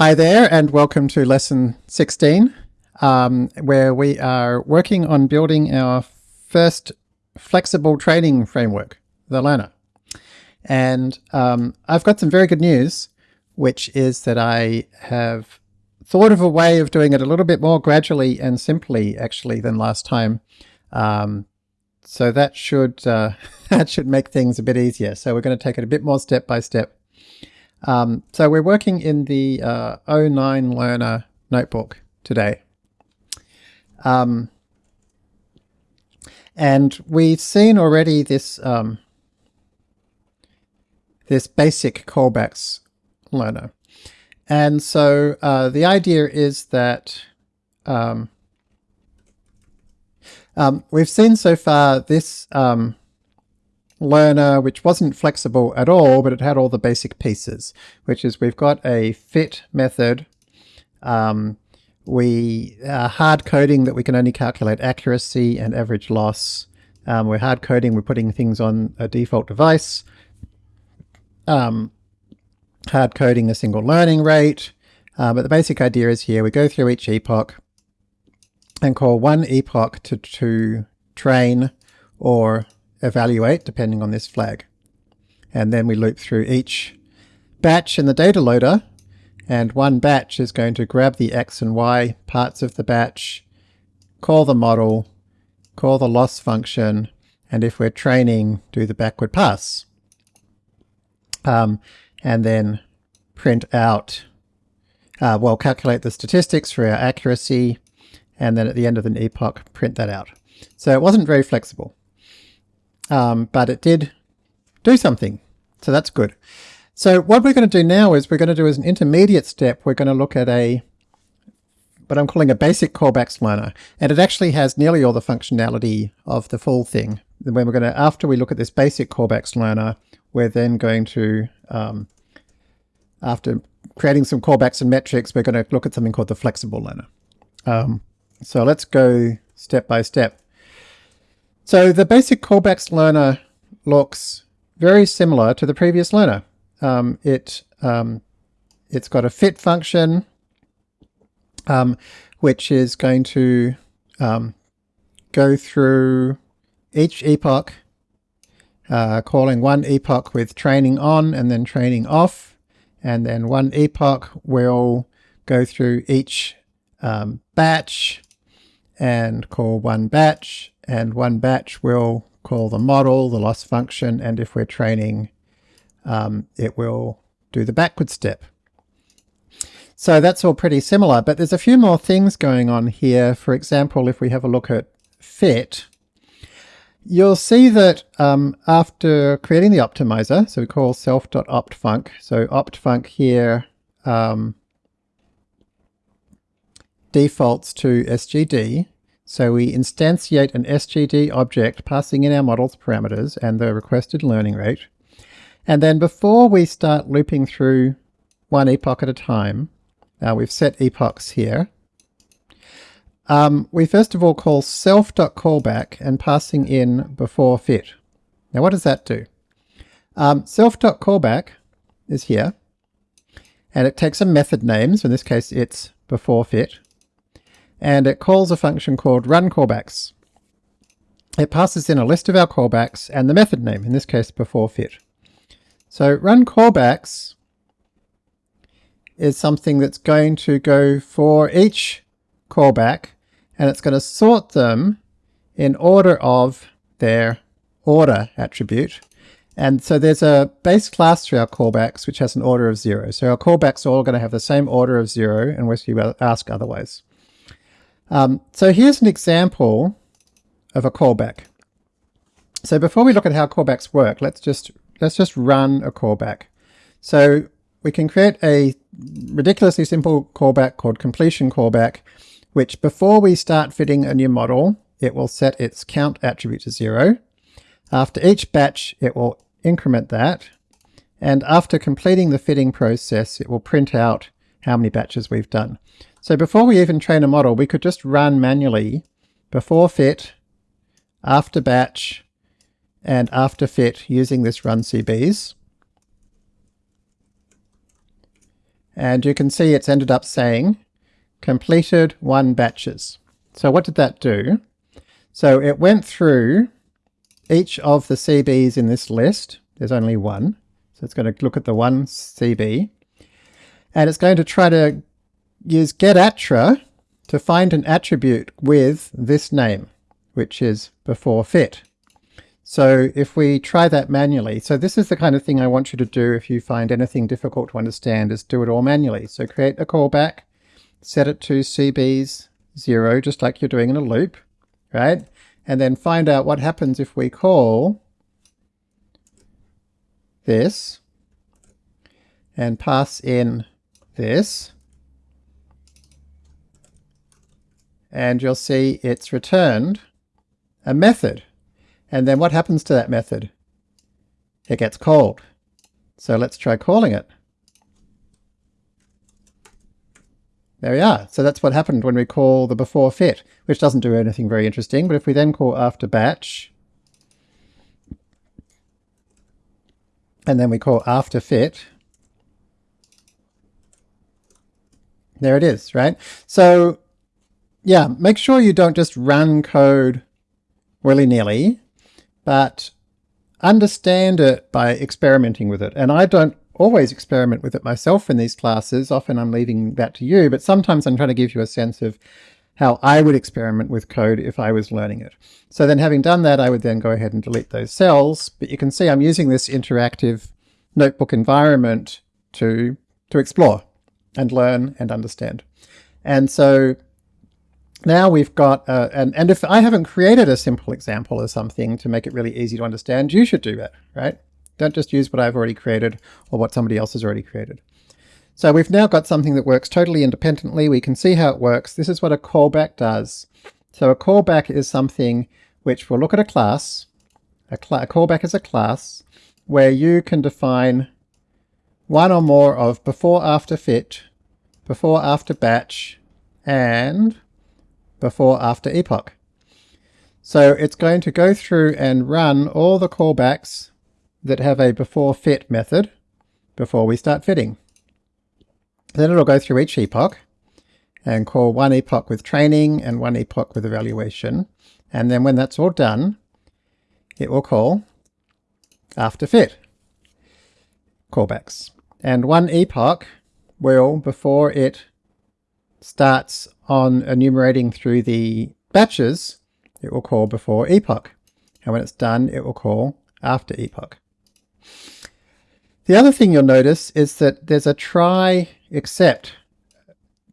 Hi there and welcome to lesson 16 um, where we are working on building our first flexible training framework, the learner. And um, I've got some very good news which is that I have thought of a way of doing it a little bit more gradually and simply actually than last time. Um, so that should uh, that should make things a bit easier. So we're going to take it a bit more step by step. Um, so we're working in the uh, 09 Learner notebook today. Um, and we've seen already this um, this basic callbacks learner. And so uh, the idea is that um, um, we've seen so far this um, learner which wasn't flexible at all, but it had all the basic pieces, which is we've got a fit method. Um, we are hard coding that we can only calculate accuracy and average loss. Um, we're hard coding, we're putting things on a default device. Um, hard coding a single learning rate. Uh, but the basic idea is here, we go through each epoch and call one epoch to, to train or evaluate depending on this flag. And then we loop through each batch in the data loader and one batch is going to grab the X and Y parts of the batch, call the model, call the loss function, and if we're training, do the backward pass. Um, and then print out, uh, well, calculate the statistics for our accuracy, and then at the end of an epoch, print that out. So it wasn't very flexible um, but it did do something. So that's good. So what we're going to do now is we're going to do as an intermediate step, we're going to look at a what I'm calling a basic callbacks learner. And it actually has nearly all the functionality of the full thing. When we're going to, after we look at this basic callbacks learner, we're then going to, um, after creating some callbacks and metrics, we're going to look at something called the flexible learner. Um, so let's go step by step. So the basic callbacks learner looks very similar to the previous learner. Um, it, um, it's got a fit function, um, which is going to um, go through each epoch, uh, calling one epoch with training on and then training off, and then one epoch will go through each um, batch and call one batch, and one batch will call the model, the loss function, and if we're training, um, it will do the backward step. So that's all pretty similar, but there's a few more things going on here. For example, if we have a look at fit, you'll see that um, after creating the optimizer, so we call self.optfunc, so optfunc here um, defaults to SGD, so we instantiate an SGD object passing in our model's parameters and the requested learning rate. And then before we start looping through one epoch at a time, now we've set epochs here, um, we first of all call self.callback and passing in before fit. Now what does that do? Um, self.callback is here, and it takes a method name, so in this case it's before fit, and it calls a function called run callbacks. It passes in a list of our callbacks and the method name, in this case before fit. So run callbacks is something that's going to go for each callback and it's going to sort them in order of their order attribute. And so there's a base class to our callbacks which has an order of zero. So our callbacks are all going to have the same order of zero unless you ask otherwise. Um, so here's an example of a callback. So before we look at how callbacks work, let's just let's just run a callback. So we can create a ridiculously simple callback called completion callback, which before we start fitting a new model, it will set its count attribute to zero. After each batch, it will increment that. And after completing the fitting process, it will print out how many batches we've done. So before we even train a model, we could just run manually before fit, after batch, and after fit using this run CBs. And you can see it's ended up saying completed one batches. So what did that do? So it went through each of the CBs in this list. There's only one. So it's going to look at the one CB. And it's going to try to use getattr to find an attribute with this name, which is before fit. So if we try that manually, so this is the kind of thing I want you to do if you find anything difficult to understand, is do it all manually. So create a callback, set it to CB's 0, just like you're doing in a loop, right? And then find out what happens if we call this and pass in this. And you'll see it's returned a method and then what happens to that method? It gets called. So let's try calling it. There we are. So that's what happened when we call the before fit, which doesn't do anything very interesting. But if we then call after batch, and then we call after fit, there it is, right? So yeah, make sure you don't just run code willy-nilly but understand it by experimenting with it. And I don't always experiment with it myself in these classes. Often I'm leaving that to you, but sometimes I'm trying to give you a sense of how I would experiment with code if I was learning it. So then having done that, I would then go ahead and delete those cells. But you can see I'm using this interactive notebook environment to, to explore and learn and understand. And so now we've got, uh, and, and if I haven't created a simple example or something to make it really easy to understand, you should do that, right? Don't just use what I've already created or what somebody else has already created. So we've now got something that works totally independently. We can see how it works. This is what a callback does. So a callback is something which will look at a class. A, cl a callback is a class where you can define one or more of before after fit, before after batch, and before after epoch. So it's going to go through and run all the callbacks that have a before fit method before we start fitting. Then it'll go through each epoch and call one epoch with training and one epoch with evaluation. And then when that's all done, it will call after fit callbacks. And one epoch will, before it starts on enumerating through the batches, it will call before epoch. And when it's done, it will call after epoch. The other thing you'll notice is that there's a try except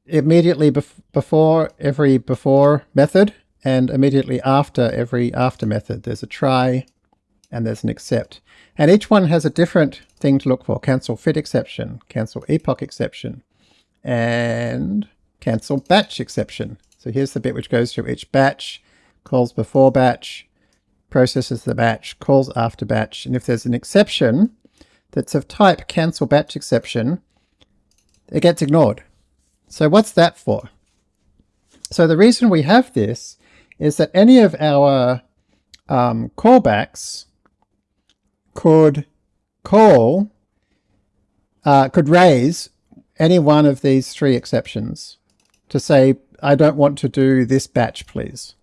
immediately bef before every before method and immediately after every after method. There's a try and there's an except. And each one has a different thing to look for. Cancel fit exception, cancel epoch exception, and cancel batch exception. So here's the bit which goes through each batch, calls before batch, processes the batch, calls after batch, and if there's an exception that's of type cancel batch exception, it gets ignored. So what's that for? So the reason we have this is that any of our um, callbacks could call, uh, could raise any one of these three exceptions to say, I don't want to do this batch, please.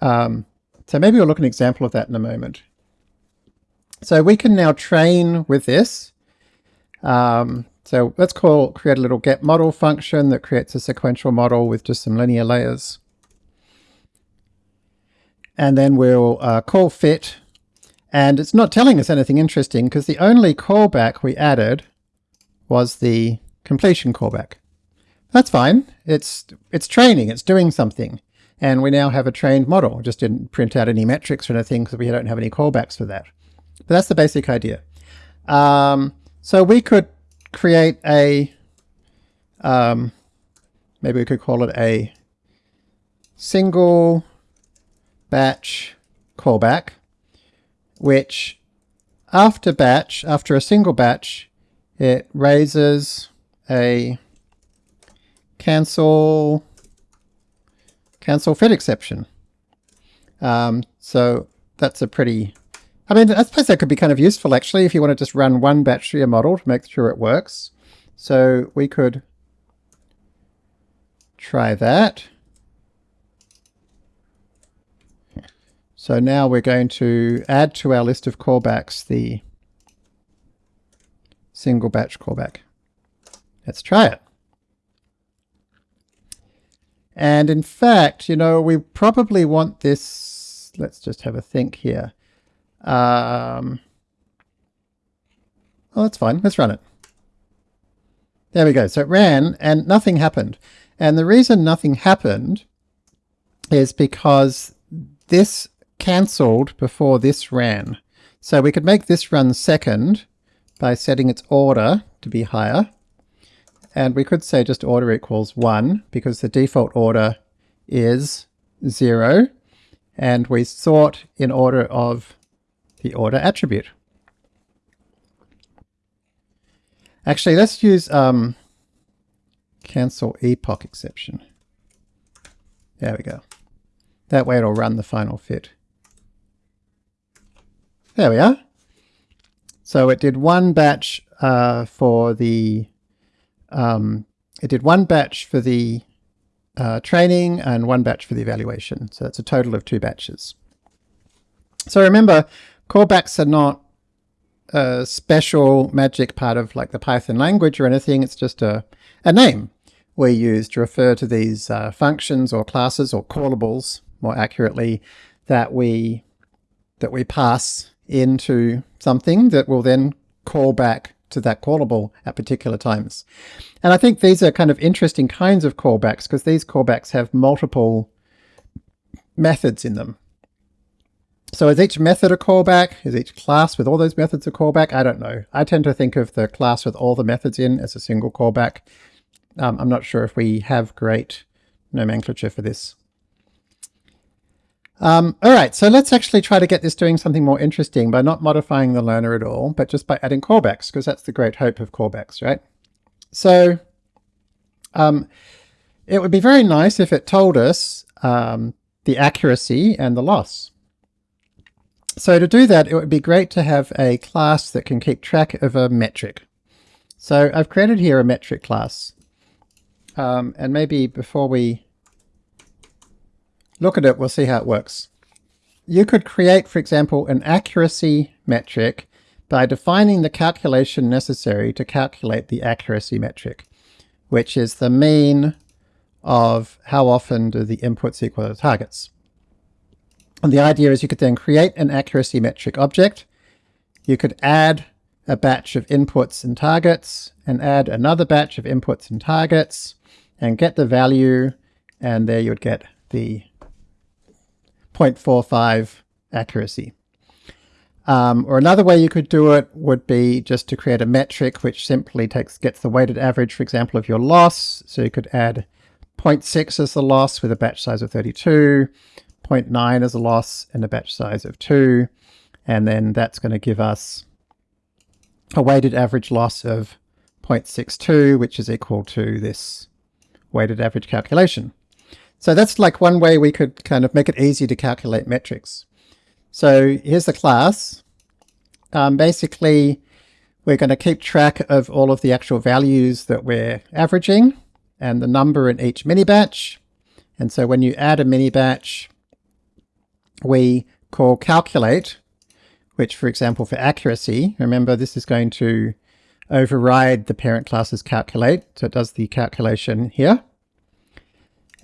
Um, so maybe we'll look at an example of that in a moment. So we can now train with this. Um, so let's call create a little get model function that creates a sequential model with just some linear layers. And then we'll uh, call fit. And it's not telling us anything interesting because the only callback we added was the completion callback. That's fine. It's, it's training. It's doing something. And we now have a trained model. Just didn't print out any metrics or anything because we don't have any callbacks for that. But that's the basic idea. Um, so we could create a, um, maybe we could call it a single batch callback, which after batch, after a single batch, it raises a cancel cancel fit exception. Um, so that's a pretty, I mean, I suppose that could be kind of useful actually if you want to just run one batch to your model to make sure it works. So we could try that. So now we're going to add to our list of callbacks the single batch callback. Let's try it. And in fact, you know, we probably want this, let's just have a think here. Um, oh, that's fine. Let's run it. There we go. So it ran and nothing happened. And the reason nothing happened is because this cancelled before this ran. So we could make this run second by setting its order to be higher. And we could say just order equals 1 because the default order is 0 and we sort in order of the order attribute. Actually, let's use um, cancel epoch exception. There we go. That way it'll run the final fit. There we are. So it did one batch uh, for the um, it did one batch for the uh, training and one batch for the evaluation. So that's a total of two batches. So remember, callbacks are not a special magic part of like the Python language or anything. It's just a, a name we use to refer to these uh, functions or classes or callables, more accurately, that we that we pass into something that will then call back to that callable at particular times. And I think these are kind of interesting kinds of callbacks because these callbacks have multiple methods in them. So is each method a callback? Is each class with all those methods a callback? I don't know. I tend to think of the class with all the methods in as a single callback. Um, I'm not sure if we have great nomenclature for this. Um, all right, so let's actually try to get this doing something more interesting by not modifying the learner at all, but just by adding callbacks, because that's the great hope of callbacks, right? So um, it would be very nice if it told us um, the accuracy and the loss. So to do that, it would be great to have a class that can keep track of a metric. So I've created here a metric class. Um, and maybe before we look at it, we'll see how it works. You could create, for example, an accuracy metric by defining the calculation necessary to calculate the accuracy metric, which is the mean of how often do the inputs equal the targets. And the idea is you could then create an accuracy metric object. You could add a batch of inputs and targets and add another batch of inputs and targets and get the value and there you would get the 0.45 accuracy. Um, or another way you could do it would be just to create a metric which simply takes gets the weighted average, for example, of your loss. So you could add 0.6 as the loss with a batch size of 32, 0.9 as a loss and a batch size of 2, and then that's going to give us a weighted average loss of 0.62, which is equal to this weighted average calculation. So that's like one way we could kind of make it easy to calculate metrics. So here's the class. Um, basically, we're going to keep track of all of the actual values that we're averaging and the number in each mini batch. And so when you add a mini batch, we call calculate, which for example for accuracy, remember this is going to override the parent class's calculate, so it does the calculation here.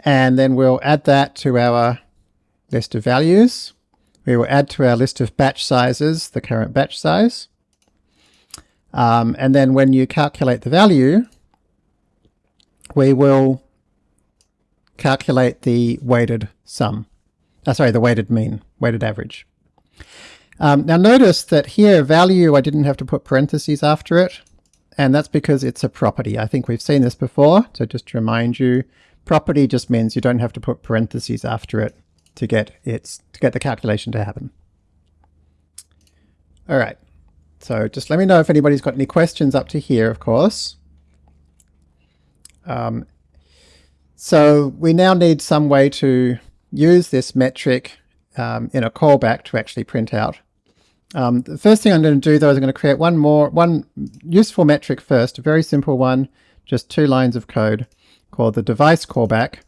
And then we'll add that to our list of values. We will add to our list of batch sizes the current batch size. Um, and then when you calculate the value, we will calculate the weighted sum. Uh, sorry, the weighted mean, weighted average. Um, now notice that here value I didn't have to put parentheses after it, and that's because it's a property. I think we've seen this before, so just to remind you, Property just means you don't have to put parentheses after it to get its to get the calculation to happen. All right. So just let me know if anybody's got any questions up to here, of course. Um, so we now need some way to use this metric um, in a callback to actually print out Um, the first thing I'm going to do though is I'm going to create one more, one useful metric first, a very simple one, just two lines of code called the device callback.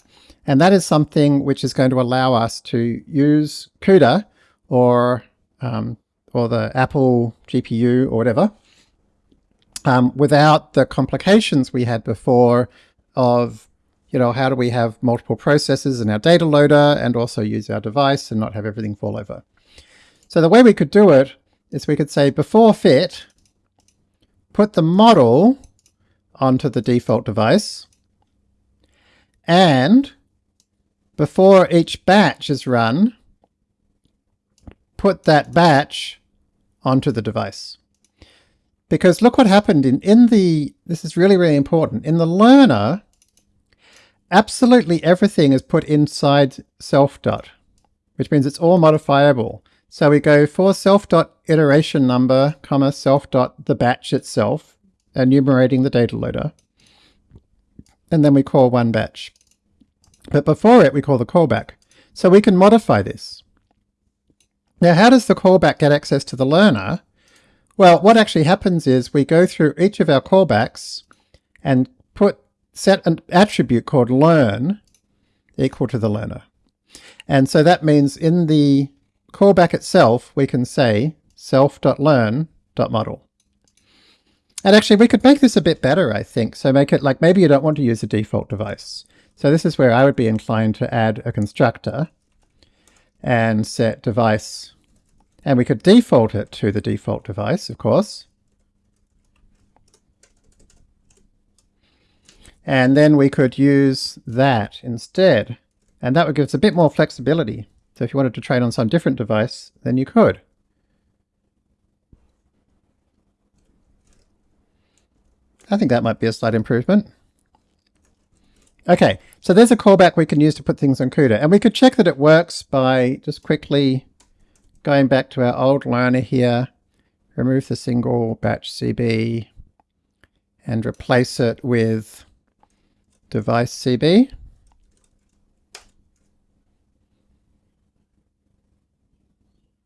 And that is something which is going to allow us to use CUDA or, um, or the Apple GPU or whatever um, without the complications we had before of, you know, how do we have multiple processes in our data loader and also use our device and not have everything fall over. So the way we could do it is we could say before fit, put the model onto the default device and before each batch is run, put that batch onto the device. Because look what happened in, in the, this is really, really important, in the learner, absolutely everything is put inside self dot, which means it's all modifiable. So we go for self dot iteration number, comma, self dot the batch itself, enumerating the data loader. And then we call one batch. But before it, we call the callback. So we can modify this. Now, how does the callback get access to the learner? Well, what actually happens is we go through each of our callbacks and put set an attribute called learn equal to the learner. And so that means in the callback itself, we can say self.learn.model. And actually we could make this a bit better, I think. So make it like maybe you don't want to use a default device. So this is where I would be inclined to add a constructor and set device and we could default it to the default device, of course. And then we could use that instead. And that would give us a bit more flexibility. So if you wanted to train on some different device, then you could. I think that might be a slight improvement. Okay, so there's a callback we can use to put things on CUDA. And we could check that it works by just quickly going back to our old learner here, remove the single batch CB and replace it with device CB.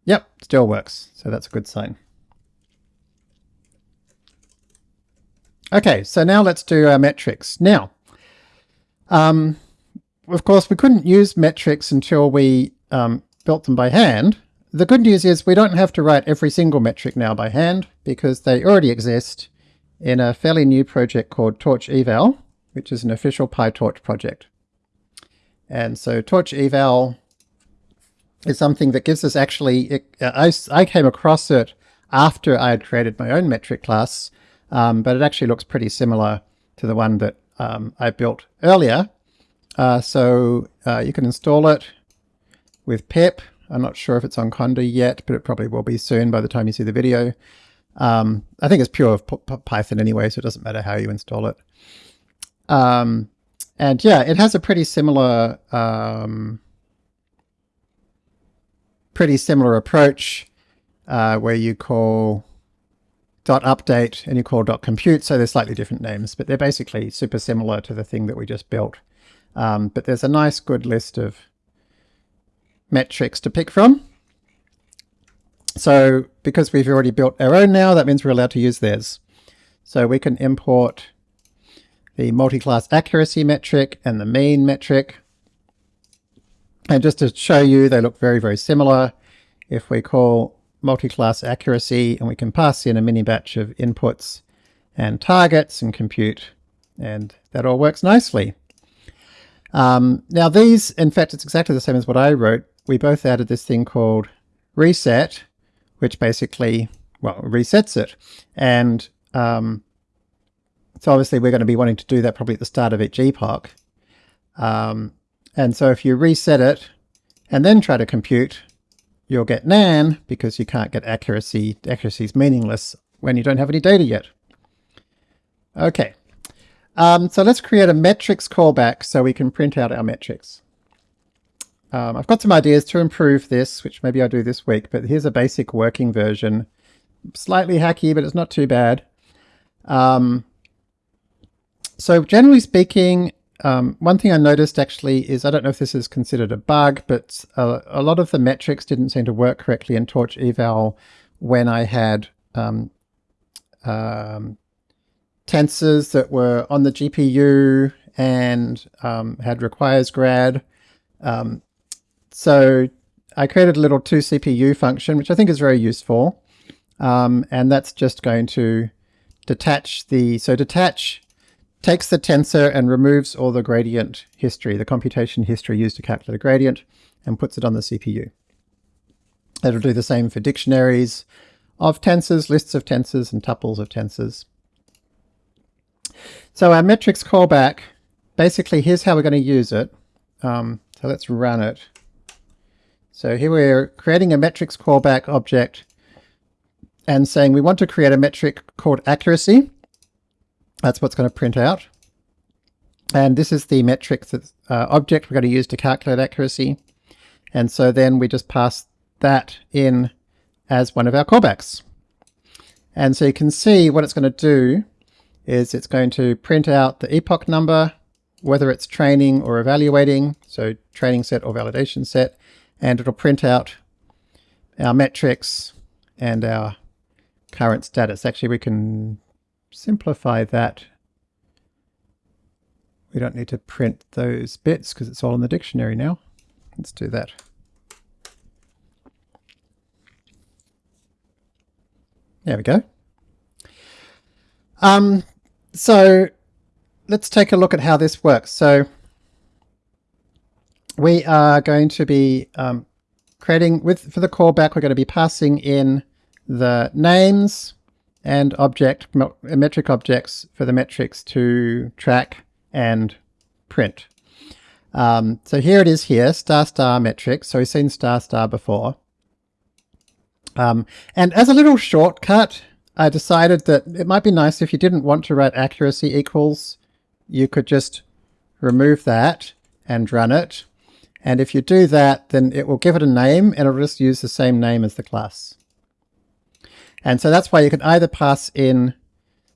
Yep, still works, so that's a good sign. Okay, so now let's do our metrics. Now, um, of course, we couldn't use metrics until we um, built them by hand, the good news is we don't have to write every single metric now by hand because they already exist in a fairly new project called Torch Eval, which is an official PyTorch project. And so Torch Eval is something that gives us actually, it, I, I came across it after I had created my own metric class, um, but it actually looks pretty similar to the one that um, I built earlier. Uh, so uh, you can install it with pip I'm not sure if it's on Conda yet, but it probably will be soon by the time you see the video. Um, I think it's pure Python anyway, so it doesn't matter how you install it. Um, and yeah, it has a pretty similar, um, pretty similar approach uh, where you call update and you call compute. So they're slightly different names, but they're basically super similar to the thing that we just built. Um, but there's a nice good list of metrics to pick from. So because we've already built our own now, that means we're allowed to use theirs. So we can import the multi-class accuracy metric and the mean metric. And just to show you, they look very, very similar. If we call multi-class accuracy and we can pass in a mini batch of inputs and targets and compute, and that all works nicely. Um, now these, in fact, it's exactly the same as what I wrote, we both added this thing called reset, which basically, well, resets it. And um, so obviously we're going to be wanting to do that probably at the start of each epoch. Um, and so if you reset it and then try to compute, you'll get nan because you can't get accuracy. Accuracy is meaningless when you don't have any data yet. Okay, um, so let's create a metrics callback so we can print out our metrics. Um, I've got some ideas to improve this, which maybe I'll do this week, but here's a basic working version. Slightly hacky, but it's not too bad. Um, so generally speaking, um, one thing I noticed actually is, I don't know if this is considered a bug, but a, a, lot of the metrics didn't seem to work correctly in Torch Eval when I had um, um, tensors that were on the GPU and um, had requires grad. Um, so I created a little 2CPU function, which I think is very useful. Um, and that's just going to detach the, so detach takes the tensor and removes all the gradient history, the computation history used to calculate a gradient, and puts it on the CPU. It'll do the same for dictionaries of tensors, lists of tensors, and tuples of tensors. So our metrics callback, basically here's how we're going to use it. Um, so let's run it. So here we're creating a metrics callback object and saying we want to create a metric called accuracy. That's what's going to print out. And this is the metric that, uh, object we're going to use to calculate accuracy. And so then we just pass that in as one of our callbacks. And so you can see what it's going to do is it's going to print out the epoch number, whether it's training or evaluating, so training set or validation set, and it'll print out our metrics and our current status. Actually, we can simplify that. We don't need to print those bits because it's all in the dictionary now. Let's do that. There we go. Um, so let's take a look at how this works. So we are going to be um, creating, with for the callback, we're going to be passing in the names and object metric objects for the metrics to track and print. Um, so here it is here, star star metrics. So we've seen star star before. Um, and as a little shortcut, I decided that it might be nice if you didn't want to write accuracy equals, you could just remove that and run it. And if you do that, then it will give it a name and it'll just use the same name as the class. And so that's why you can either pass in,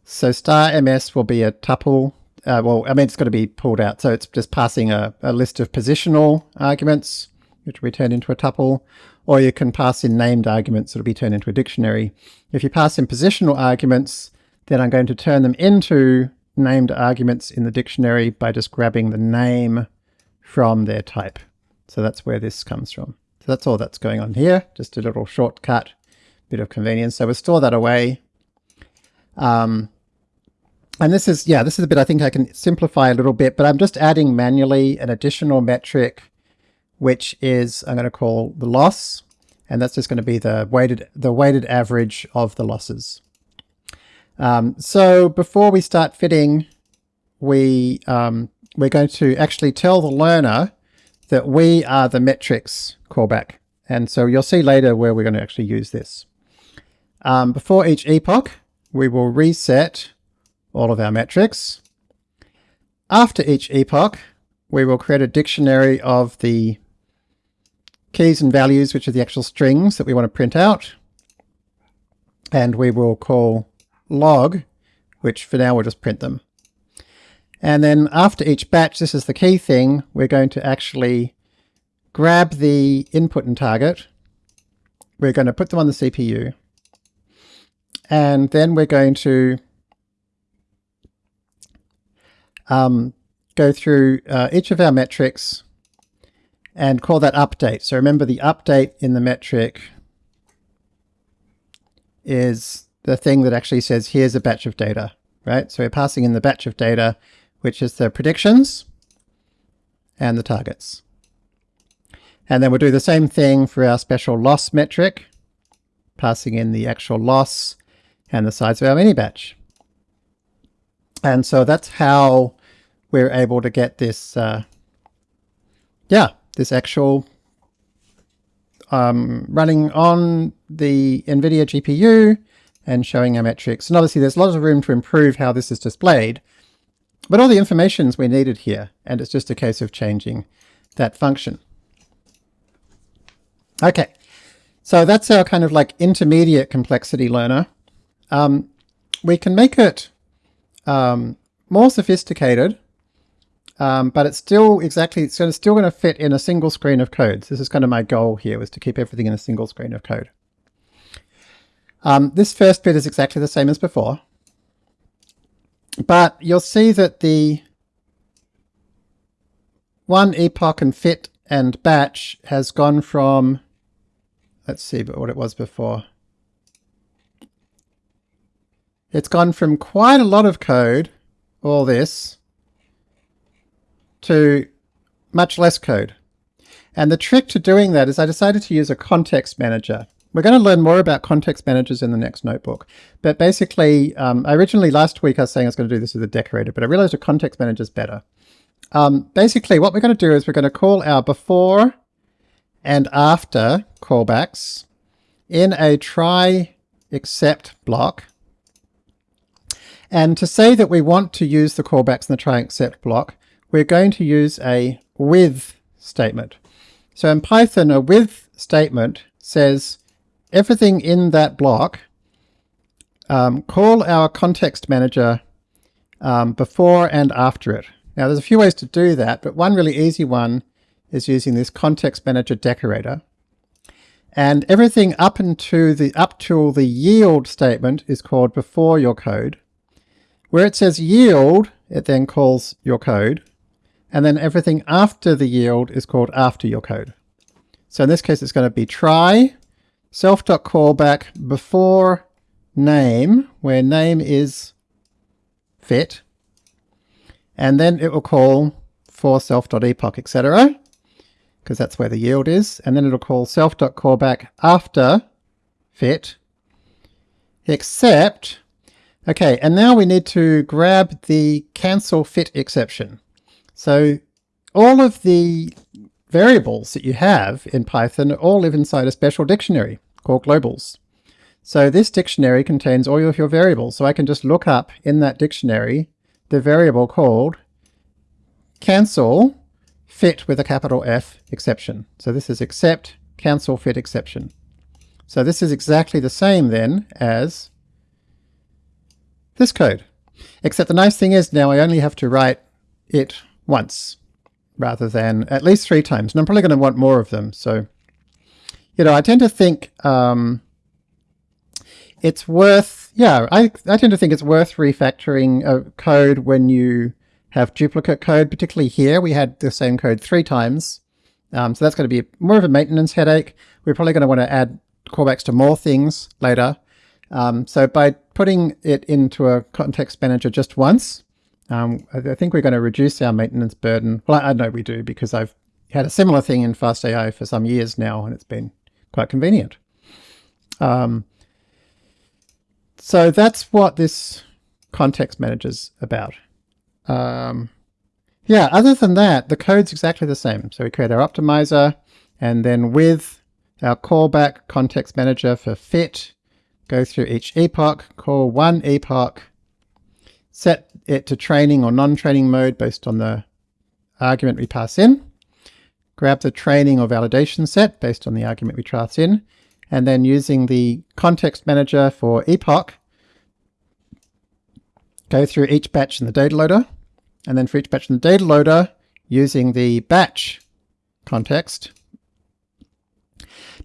so star ms will be a tuple, uh, well, I mean, it's got to be pulled out. So it's just passing a, a list of positional arguments, which will be turned into a tuple, or you can pass in named arguments will be turned into a dictionary. If you pass in positional arguments, then I'm going to turn them into named arguments in the dictionary by just grabbing the name from their type. So that's where this comes from. So that's all that's going on here, just a little shortcut bit of convenience. So we'll store that away. Um, and this is, yeah, this is a bit I think I can simplify a little bit, but I'm just adding manually an additional metric, which is, I'm going to call the loss. And that's just going to be the weighted, the weighted average of the losses. Um, so before we start fitting, we, um, we're going to actually tell the learner that we are the metrics callback. And so you'll see later where we're going to actually use this. Um, before each epoch, we will reset all of our metrics. After each epoch, we will create a dictionary of the keys and values, which are the actual strings that we want to print out. And we will call log, which for now we'll just print them. And then after each batch, this is the key thing, we're going to actually grab the input and target. We're going to put them on the CPU. And then we're going to um, go through uh, each of our metrics and call that update. So remember the update in the metric is the thing that actually says here's a batch of data, right? So we're passing in the batch of data, which is the predictions and the targets. And then we'll do the same thing for our special loss metric, passing in the actual loss and the size of our mini batch. And so that's how we're able to get this, uh, yeah, this actual um, running on the NVIDIA GPU and showing our metrics. And obviously there's lots of room to improve how this is displayed, but all the information's we needed here, and it's just a case of changing that function. Okay, so that's our kind of like intermediate complexity learner. Um, we can make it um, more sophisticated, um, but it's still exactly, it's still going to fit in a single screen of code. So this is kind of my goal here, was to keep everything in a single screen of code. Um, this first bit is exactly the same as before, but you'll see that the one epoch and fit and batch has gone from, let's see what it was before. It's gone from quite a lot of code, all this, to much less code. And the trick to doing that is I decided to use a context manager. We're going to learn more about context managers in the next notebook. But basically, um, originally last week I was saying I was going to do this with a decorator, but I realized a context manager is better. Um, basically, what we're going to do is we're going to call our before and after callbacks in a try except block. And to say that we want to use the callbacks in the try except block, we're going to use a with statement. So in Python, a with statement says everything in that block, um, call our context manager um, before and after it. Now there's a few ways to do that, but one really easy one is using this context manager decorator. And everything up into the up till the yield statement is called before your code. Where it says yield, it then calls your code. And then everything after the yield is called after your code. So in this case, it's going to be try self.callback before name, where name is fit. And then it will call for self.epoch, etc. Because that's where the yield is. And then it'll call self.callback after fit, except Okay, and now we need to grab the cancel fit exception. So all of the variables that you have in Python all live inside a special dictionary called globals. So this dictionary contains all of your variables. So I can just look up in that dictionary the variable called cancel fit with a capital F exception. So this is except cancel fit exception. So this is exactly the same then as this code. Except the nice thing is now I only have to write it once rather than at least three times. And I'm probably going to want more of them. So, you know, I tend to think um, it's worth, yeah, I, I tend to think it's worth refactoring a code when you have duplicate code, particularly here. We had the same code three times. Um, so that's going to be more of a maintenance headache. We're probably going to want to add callbacks to more things later. Um, so by putting it into a context manager just once, um, I, think we're going to reduce our maintenance burden. Well, I, I know we do because I've had a similar thing in FastAI for some years now, and it's been quite convenient. Um, so that's what this context manager's about. Um, yeah, other than that, the code's exactly the same. So we create our optimizer, and then with our callback context manager for fit, go through each epoch, call one epoch, set it to training or non-training mode based on the argument we pass in, grab the training or validation set based on the argument we pass in, and then using the context manager for epoch, go through each batch in the data loader, and then for each batch in the data loader, using the batch context.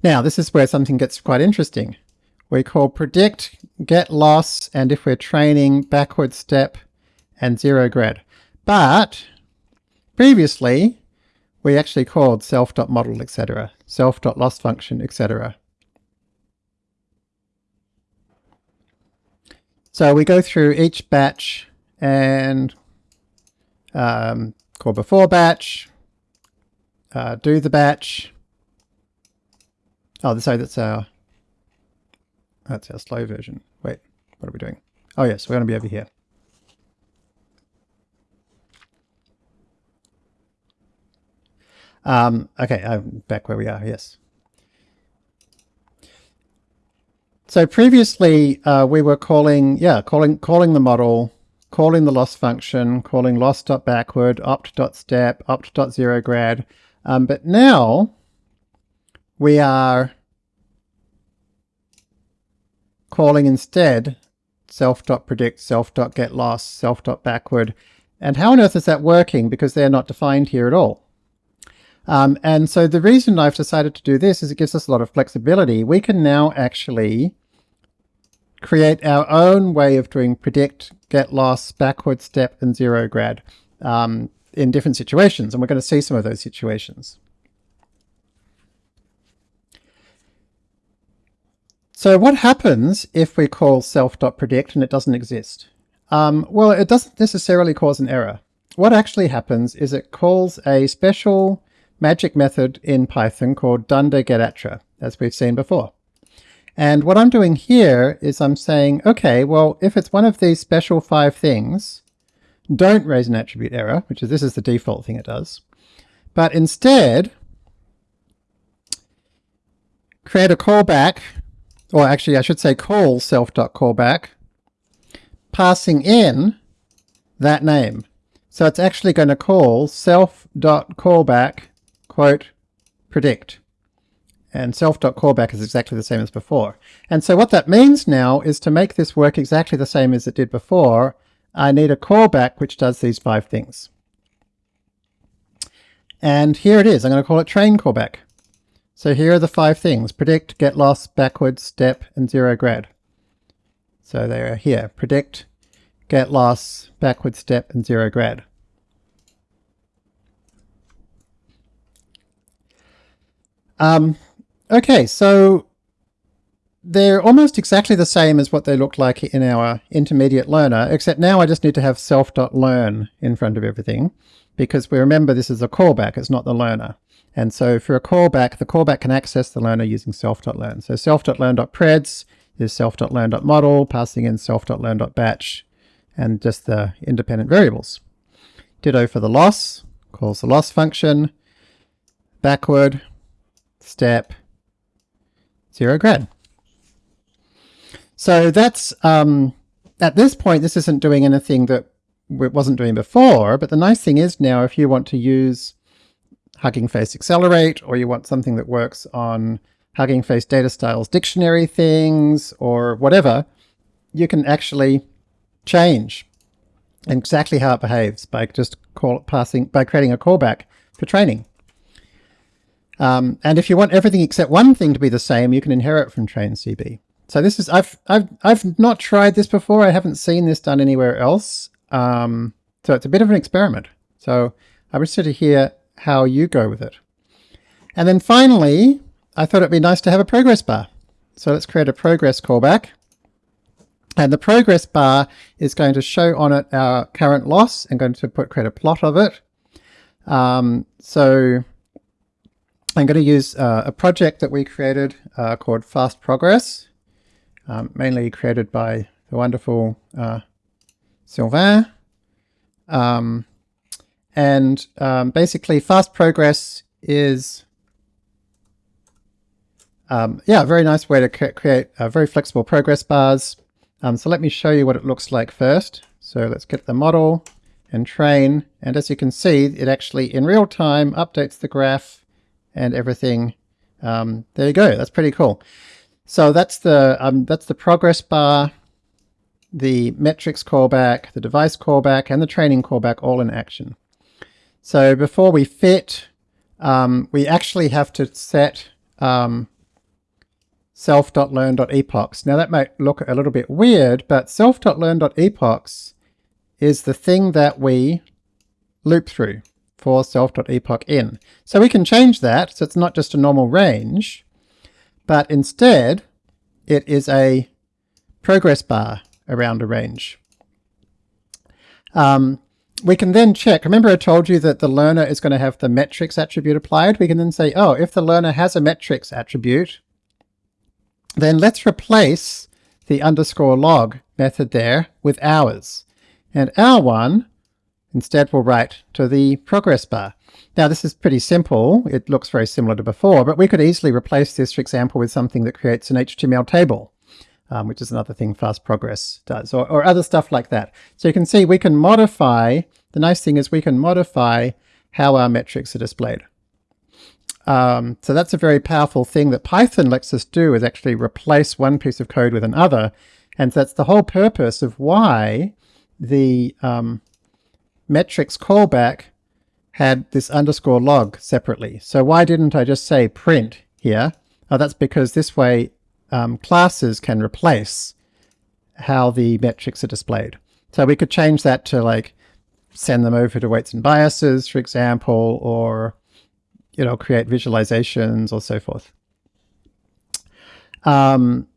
Now, this is where something gets quite interesting we call predict, get loss, and if we're training, backward step, and zero grad. But previously, we actually called self.model, etc., self.loss function, etc. So we go through each batch and um, call before batch, uh, do the batch. Oh, so that's our that's our slow version. Wait, what are we doing? Oh yes, we're going to be over here. Um, okay, I'm back where we are, yes. So previously uh, we were calling, yeah, calling calling the model, calling the loss function, calling loss.backward, opt.step, opt.zeroGrad. Um, but now we are calling instead self.predict, self.getLoss, self.backward. And how on earth is that working? Because they're not defined here at all. Um, and so the reason I've decided to do this is it gives us a lot of flexibility. We can now actually create our own way of doing predict, get loss, backward step, and zero grad um, in different situations. And we're going to see some of those situations. So what happens if we call self.predict and it doesn't exist? Um, well, it doesn't necessarily cause an error. What actually happens is it calls a special magic method in Python called dunder getattr, as we've seen before. And what I'm doing here is I'm saying, okay, well, if it's one of these special five things, don't raise an attribute error, which is this is the default thing it does, but instead create a callback, or actually I should say call self.callback, passing in that name. So it's actually going to call self.callback, quote, predict and self.callback is exactly the same as before. And so what that means now is to make this work exactly the same as it did before, I need a callback which does these five things. And here it is. I'm going to call it train callback. So here are the five things. Predict, get loss, backwards, step, and zero grad. So they are here. Predict, get loss, backwards, step, and zero grad. Um, Okay, so they're almost exactly the same as what they look like in our intermediate learner, except now I just need to have self.learn in front of everything, because we remember this is a callback, it's not the learner. And so for a callback, the callback can access the learner using self.learn. So self.learn.preds is self.learn.model, passing in self.learn.batch, and just the independent variables. Ditto for the loss, calls the loss function, backward, step, zero grad. So that's, um, at this point, this isn't doing anything that it wasn't doing before, but the nice thing is now if you want to use Hugging Face Accelerate, or you want something that works on Hugging Face Datasets dictionary things, or whatever, you can actually change exactly how it behaves by just call passing by creating a callback for training. Um, and if you want everything except one thing to be the same, you can inherit from train CB. So this is, I've, I've, I've not tried this before. I haven't seen this done anywhere else. Um, so it's a bit of an experiment. So I'm interested to hear how you go with it. And then finally, I thought it'd be nice to have a progress bar. So let's create a progress callback. And the progress bar is going to show on it our current loss and going to put create a plot of it. Um, so I'm going to use uh, a project that we created uh, called Fast Progress, um, mainly created by the wonderful uh, Sylvain. Um, and um, basically Fast Progress is um, yeah, a very nice way to create very flexible progress bars. Um, so let me show you what it looks like first. So let's get the model and train. And as you can see, it actually in real time updates the graph and everything. Um, there you go. That's pretty cool. So that's the um, that's the progress bar, the metrics callback, the device callback, and the training callback all in action. So before we fit, um, we actually have to set um, self.learn.epochs. Now that might look a little bit weird, but self.learn.epochs is the thing that we loop through for self.epoch in. So we can change that so it's not just a normal range, but instead it is a progress bar around a range. Um, we can then check, remember I told you that the learner is going to have the metrics attribute applied? We can then say, oh, if the learner has a metrics attribute, then let's replace the underscore log method there with ours. And our one Instead, we'll write to the progress bar. Now this is pretty simple. It looks very similar to before, but we could easily replace this, for example, with something that creates an HTML table, um, which is another thing fast progress does, or, or other stuff like that. So you can see we can modify, the nice thing is we can modify how our metrics are displayed. Um, so that's a very powerful thing that Python lets us do is actually replace one piece of code with another. And that's the whole purpose of why the um, metrics callback had this underscore log separately. So why didn't I just say print here? Oh, that's because this way um, classes can replace how the metrics are displayed. So we could change that to like send them over to weights and biases, for example, or you know, create visualizations or so forth. Um,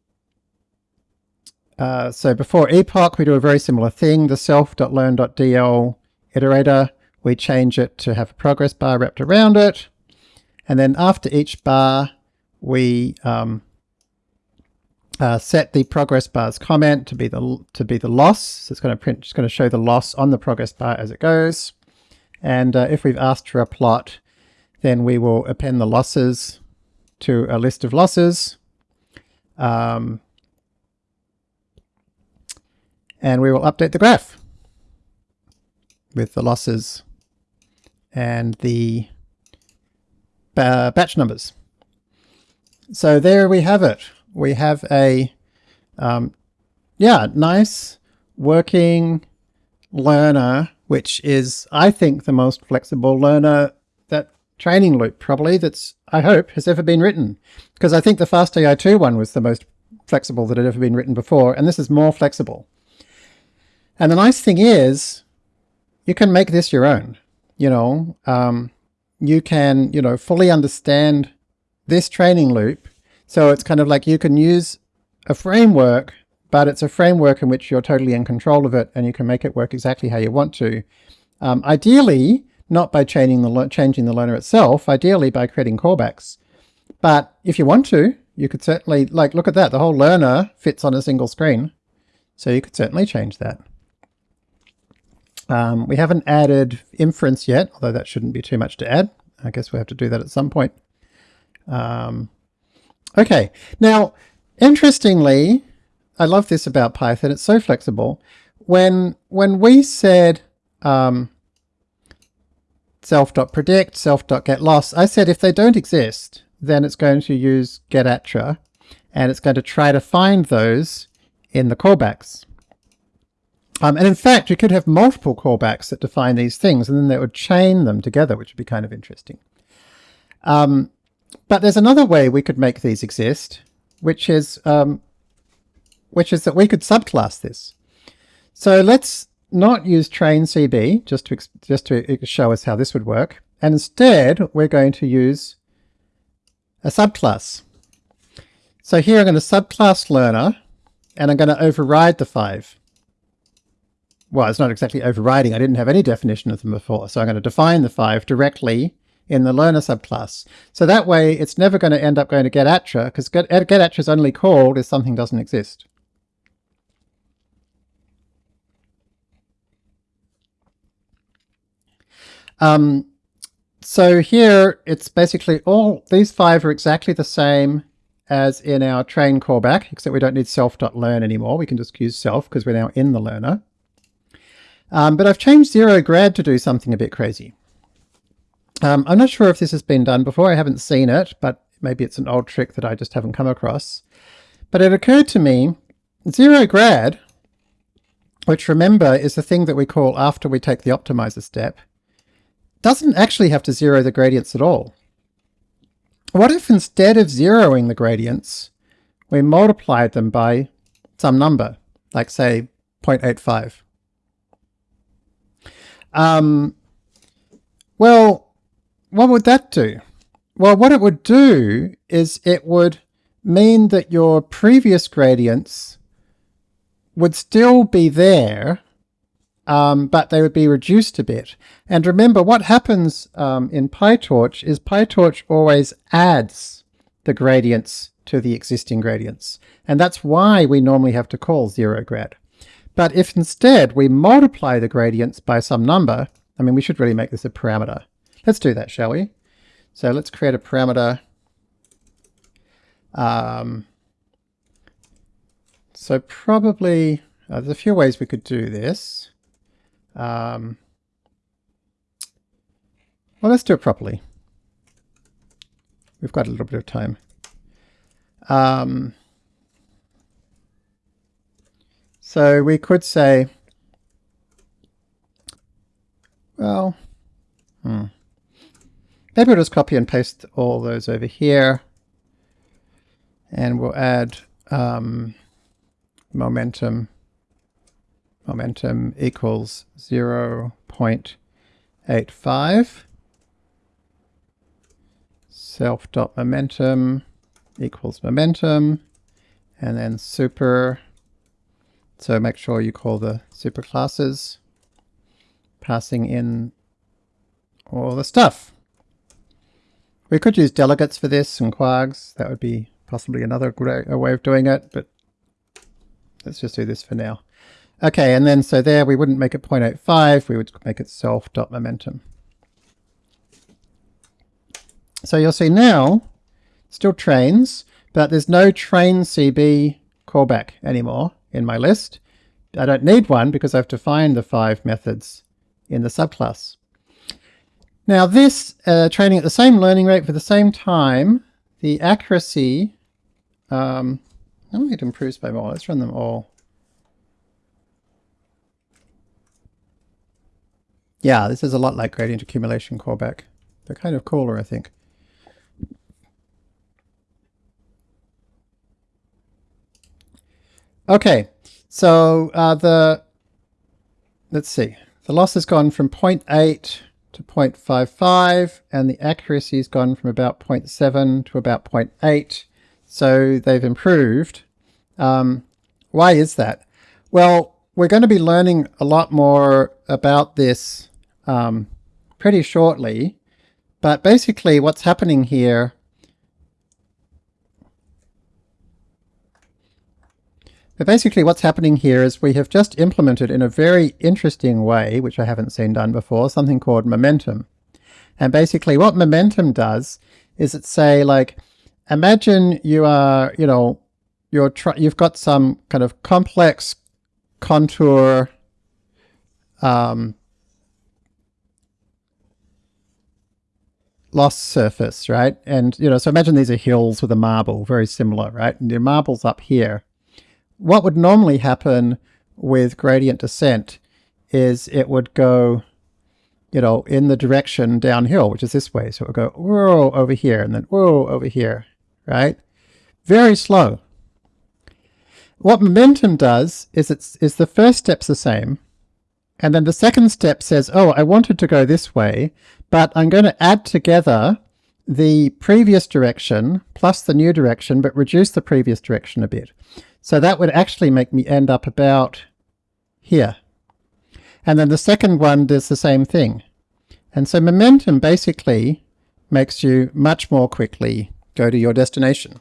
uh, so before epoch, we do a very similar thing. The self.learn.dl iterator, we change it to have a progress bar wrapped around it. And then after each bar, we um, uh, set the progress bar's comment to be the to be the loss. So it's going to print, it's going to show the loss on the progress bar as it goes. And uh, if we've asked for a plot, then we will append the losses to a list of losses. Um, and we will update the graph with the losses and the uh, batch numbers. So there we have it. We have a, um, yeah, nice working learner, which is, I think, the most flexible learner that training loop probably that's, I hope, has ever been written. Because I think the FastAI2 one was the most flexible that had ever been written before, and this is more flexible. And the nice thing is, you can make this your own. You know, um, you can, you know, fully understand this training loop. So it's kind of like you can use a framework, but it's a framework in which you're totally in control of it and you can make it work exactly how you want to. Um, ideally, not by changing the, changing the learner itself, ideally by creating callbacks. But if you want to, you could certainly, like, look at that, the whole learner fits on a single screen. So you could certainly change that. Um, we haven't added inference yet, although that shouldn't be too much to add. I guess we have to do that at some point. Um, okay, now, interestingly, I love this about Python. It's so flexible. When, when we said um, self.predict, self.getLoss, I said if they don't exist, then it's going to use getAttr, and it's going to try to find those in the callbacks. Um, and in fact, you could have multiple callbacks that define these things, and then they would chain them together, which would be kind of interesting. Um, but there's another way we could make these exist, which is um, which is that we could subclass this. So let's not use train CB just to just to show us how this would work, and instead we're going to use a subclass. So here I'm going to subclass learner, and I'm going to override the five well, it's not exactly overriding. I didn't have any definition of them before. So I'm going to define the five directly in the learner subclass. So that way it's never going to end up going to getAttr because get, getAttr is only called if something doesn't exist. Um, so here it's basically all, these five are exactly the same as in our train callback, except we don't need self.learn anymore. We can just use self because we're now in the learner. Um, but I've changed zero grad to do something a bit crazy. Um, I'm not sure if this has been done before. I haven't seen it, but maybe it's an old trick that I just haven't come across. But it occurred to me, zero grad, which remember is the thing that we call after we take the optimizer step, doesn't actually have to zero the gradients at all. What if instead of zeroing the gradients, we multiplied them by some number, like say 0.85? Um, well, what would that do? Well, what it would do is it would mean that your previous gradients would still be there, um, but they would be reduced a bit. And remember, what happens um, in PyTorch is PyTorch always adds the gradients to the existing gradients. And that's why we normally have to call zero grad. But if instead we multiply the gradients by some number, I mean, we should really make this a parameter. Let's do that, shall we? So let's create a parameter. Um, so probably, uh, there's a few ways we could do this. Um, well, let's do it properly. We've got a little bit of time. Um, So we could say, well, hmm. Maybe we'll just copy and paste all those over here. And we'll add um, momentum momentum equals 0 0.85 self dot momentum equals momentum. And then super. So make sure you call the super classes. Passing in all the stuff we could use delegates for this and kwargs that would be possibly another good way of doing it but let's just do this for now okay and then so there we wouldn't make it 0.85 we would make it self dot momentum so you'll see now, still trains, but there's no train CB callback anymore in my list. I don't need one because I've defined the five methods in the subclass. Now this, uh, training at the same learning rate for the same time, the accuracy, um, it improves by more. Let's run them all. Yeah, this is a lot like gradient accumulation callback. They're kind of cooler, I think. Okay, so uh, the, let's see, the loss has gone from 0.8 to 0.55 and the accuracy has gone from about 0.7 to about 0.8. So they've improved. Um, why is that? Well, we're going to be learning a lot more about this um, pretty shortly. But basically what's happening here But basically what's happening here is we have just implemented in a very interesting way, which I haven't seen done before, something called momentum. And basically what momentum does is it say like, imagine you are, you know, you're you've got some kind of complex contour um, loss surface, right? And, you know, so imagine these are hills with a marble, very similar, right? And your marble's up here what would normally happen with gradient descent is it would go, you know, in the direction downhill, which is this way. So it would go whoa over here and then whoa over here, right? Very slow. What momentum does is it's is the first step's the same, and then the second step says, oh, I wanted to go this way, but I'm going to add together the previous direction plus the new direction, but reduce the previous direction a bit. So that would actually make me end up about here. And then the second one does the same thing. And so momentum basically makes you much more quickly go to your destination.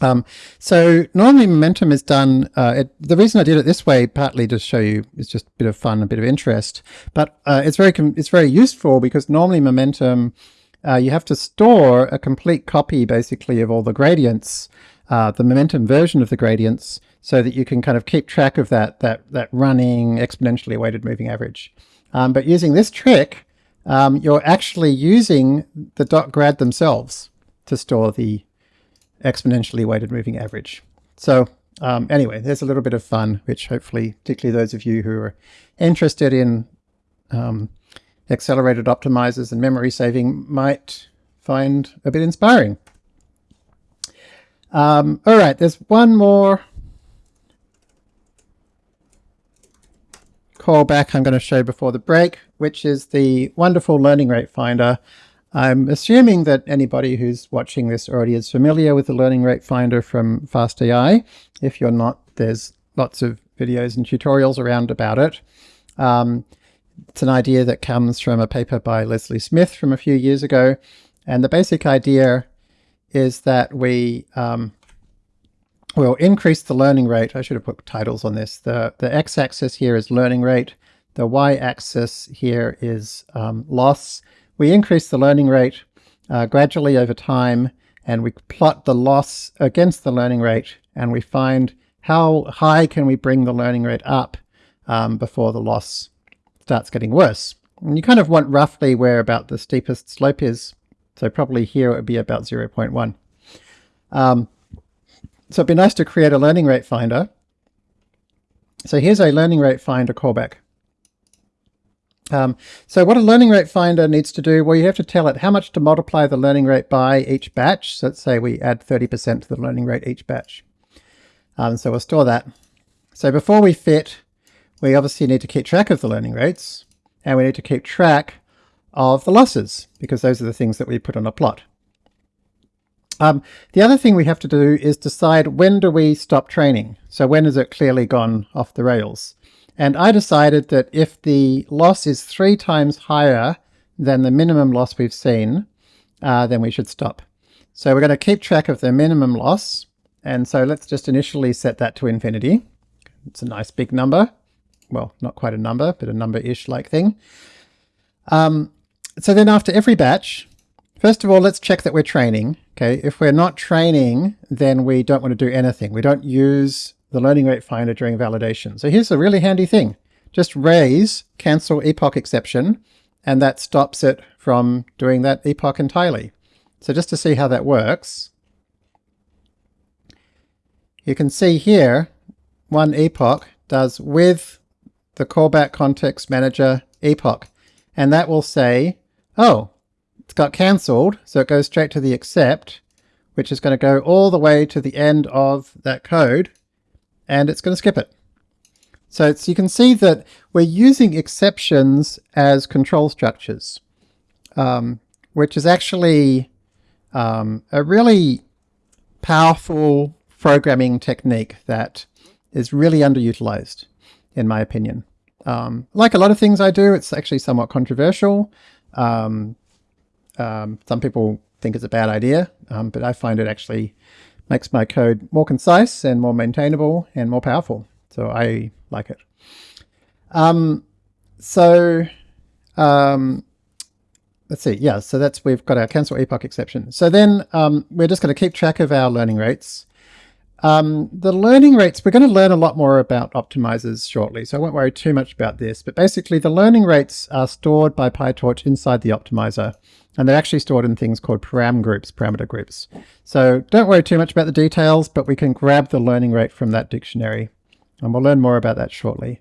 Um, so normally momentum is done, uh, it, the reason I did it this way, partly to show you, it's just a bit of fun, a bit of interest, but uh, it's very it's very useful because normally momentum, uh, you have to store a complete copy basically of all the gradients uh, the momentum version of the gradients so that you can kind of keep track of that, that, that running exponentially weighted moving average. Um, but using this trick, um, you're actually using the dot grad themselves to store the exponentially weighted moving average. So um, anyway, there's a little bit of fun, which hopefully, particularly those of you who are interested in um, accelerated optimizers and memory saving might find a bit inspiring. Um, all right, there's one more callback I'm going to show before the break, which is the wonderful learning rate finder. I'm assuming that anybody who's watching this already is familiar with the learning rate finder from FastAI. If you're not, there's lots of videos and tutorials around about it. Um, it's an idea that comes from a paper by Leslie Smith from a few years ago. And the basic idea is that we um, will increase the learning rate. I should have put titles on this. The, the x-axis here is learning rate. The y-axis here is um, loss. We increase the learning rate uh, gradually over time and we plot the loss against the learning rate and we find how high can we bring the learning rate up um, before the loss starts getting worse. And you kind of want roughly where about the steepest slope is. So probably here it would be about 0.1. Um, so it'd be nice to create a learning rate finder. So here's a learning rate finder callback. Um, so what a learning rate finder needs to do, well, you have to tell it how much to multiply the learning rate by each batch. So let's say we add 30% to the learning rate each batch. Um, so we'll store that. So before we fit, we obviously need to keep track of the learning rates and we need to keep track of the losses because those are the things that we put on a plot. Um, the other thing we have to do is decide when do we stop training. So when has it clearly gone off the rails? And I decided that if the loss is three times higher than the minimum loss we've seen, uh, then we should stop. So we're going to keep track of the minimum loss. And so let's just initially set that to infinity. It's a nice big number. Well, not quite a number, but a number-ish like thing. Um, so then after every batch, first of all, let's check that we're training. Okay, if we're not training, then we don't want to do anything. We don't use the learning rate finder during validation. So here's a really handy thing. Just raise cancel epoch exception, and that stops it from doing that epoch entirely. So just to see how that works, you can see here one epoch does with the callback context manager epoch, and that will say, oh, it's got cancelled, so it goes straight to the except, which is going to go all the way to the end of that code, and it's going to skip it. So you can see that we're using exceptions as control structures, um, which is actually um, a really powerful programming technique that is really underutilized, in my opinion. Um, like a lot of things I do, it's actually somewhat controversial. Um, um, some people think it's a bad idea, um, but I find it actually makes my code more concise and more maintainable and more powerful. So I like it. Um, so um, let's see. Yeah, so that's we've got our cancel epoch exception. So then um, we're just going to keep track of our learning rates. Um, the learning rates, we're going to learn a lot more about optimizers shortly, so I won't worry too much about this. But basically the learning rates are stored by PyTorch inside the optimizer. And they're actually stored in things called param groups, parameter groups. So don't worry too much about the details, but we can grab the learning rate from that dictionary. And we'll learn more about that shortly.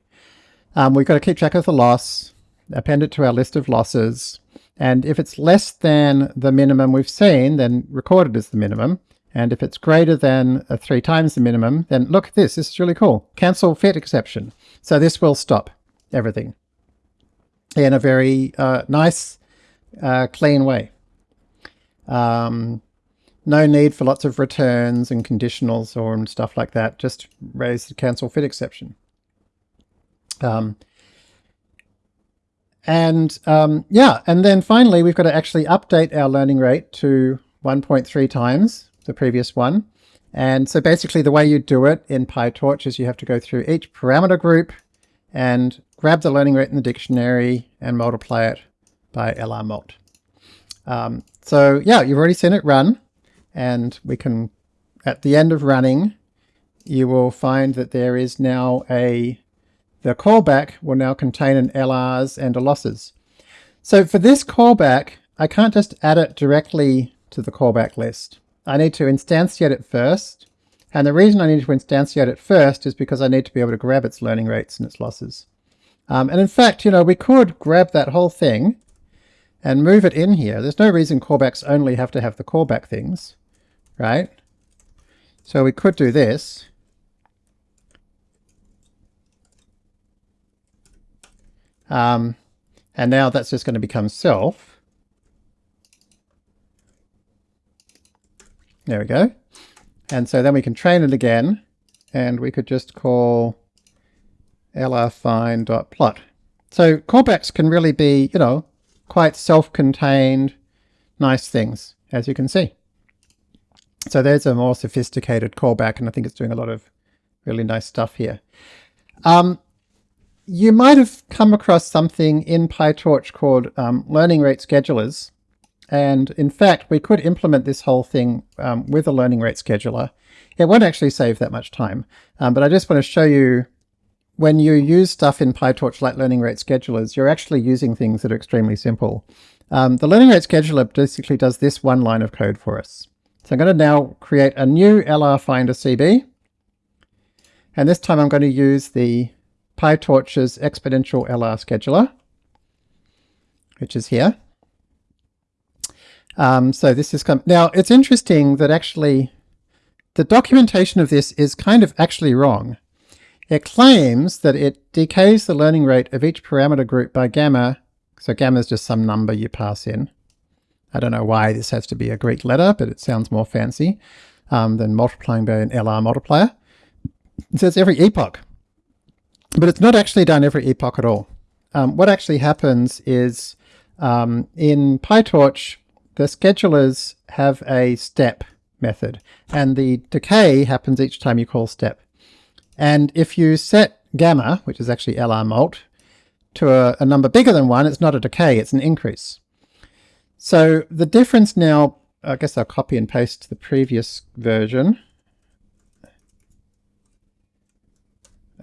Um, we've got to keep track of the loss, append it to our list of losses. And if it's less than the minimum we've seen, then record it as the minimum. And if it's greater than uh, three times the minimum, then look at this. This is really cool. Cancel fit exception. So this will stop everything in a very uh, nice uh, clean way. Um, no need for lots of returns and conditionals or and stuff like that. Just raise the cancel fit exception. Um, and um, yeah, and then finally we've got to actually update our learning rate to 1.3 times the previous one. And so basically the way you do it in PyTorch is you have to go through each parameter group and grab the learning rate in the dictionary and multiply it by lrmult. Um, so yeah, you've already seen it run and we can, at the end of running, you will find that there is now a, the callback will now contain an LRs and a losses. So for this callback, I can't just add it directly to the callback list. I need to instantiate it first. And the reason I need to instantiate it first is because I need to be able to grab its learning rates and its losses. Um, and in fact, you know, we could grab that whole thing and move it in here. There's no reason callbacks only have to have the callback things, right? So we could do this. Um, and now that's just going to become self. There we go. And so then we can train it again, and we could just call lrfind.plot. So callbacks can really be, you know, quite self-contained, nice things, as you can see. So there's a more sophisticated callback, and I think it's doing a lot of really nice stuff here. Um, you might have come across something in PyTorch called um, learning rate schedulers. And in fact, we could implement this whole thing um, with a learning rate scheduler. It won't actually save that much time, um, but I just want to show you when you use stuff in PyTorch like learning rate schedulers, you're actually using things that are extremely simple. Um, the learning rate scheduler basically does this one line of code for us. So I'm going to now create a new LR Finder CB. And this time I'm going to use the PyTorch's exponential LR scheduler, which is here. Um, so this is, now it's interesting that actually the documentation of this is kind of actually wrong. It claims that it decays the learning rate of each parameter group by gamma, so gamma is just some number you pass in. I don't know why this has to be a Greek letter, but it sounds more fancy um, than multiplying by an LR multiplier. It says every epoch, but it's not actually done every epoch at all. Um, what actually happens is um, in PyTorch, the schedulers have a step method, and the decay happens each time you call step. And if you set gamma, which is actually LR mult, to a, a number bigger than 1, it's not a decay, it's an increase. So the difference now, I guess I'll copy and paste the previous version.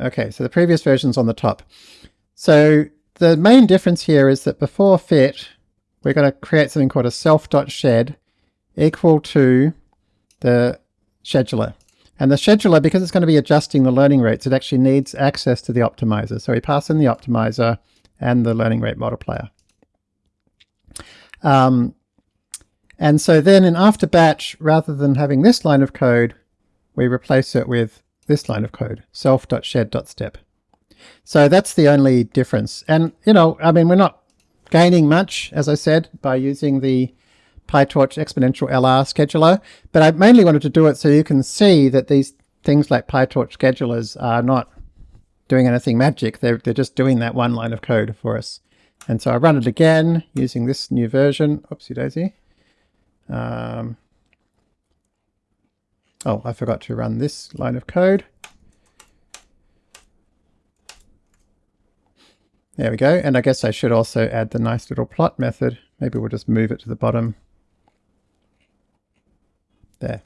Okay, so the previous version's on the top. So the main difference here is that before fit, we're going to create something called a self.sched equal to the scheduler. And the scheduler, because it's going to be adjusting the learning rates, it actually needs access to the optimizer. So we pass in the optimizer and the learning rate multiplier. Um, and so then in after batch, rather than having this line of code, we replace it with this line of code, self.sched.step. So that's the only difference. And, you know, I mean, we're not gaining much, as I said, by using the PyTorch exponential LR scheduler, but I mainly wanted to do it so you can see that these things like PyTorch schedulers are not doing anything magic. They're, they're just doing that one line of code for us. And so I run it again using this new version. Oopsie daisy. Um, oh, I forgot to run this line of code. There we go. And I guess I should also add the nice little plot method. Maybe we'll just move it to the bottom. There.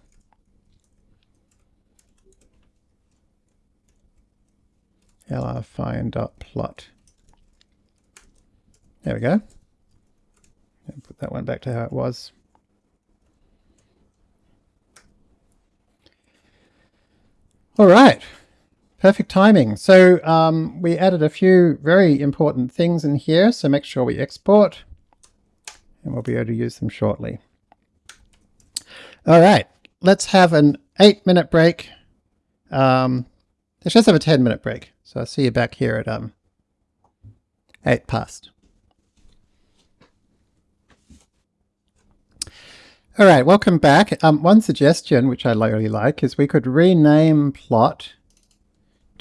lrfind.plot. There we go. And put that one back to how it was. All right, perfect timing. So um, we added a few very important things in here, so make sure we export, and we'll be able to use them shortly. All right, let's have an eight minute break. Um, let's just have a 10 minute break. So I'll see you back here at um, eight past. All right, welcome back. Um, one suggestion, which I really like, is we could rename plot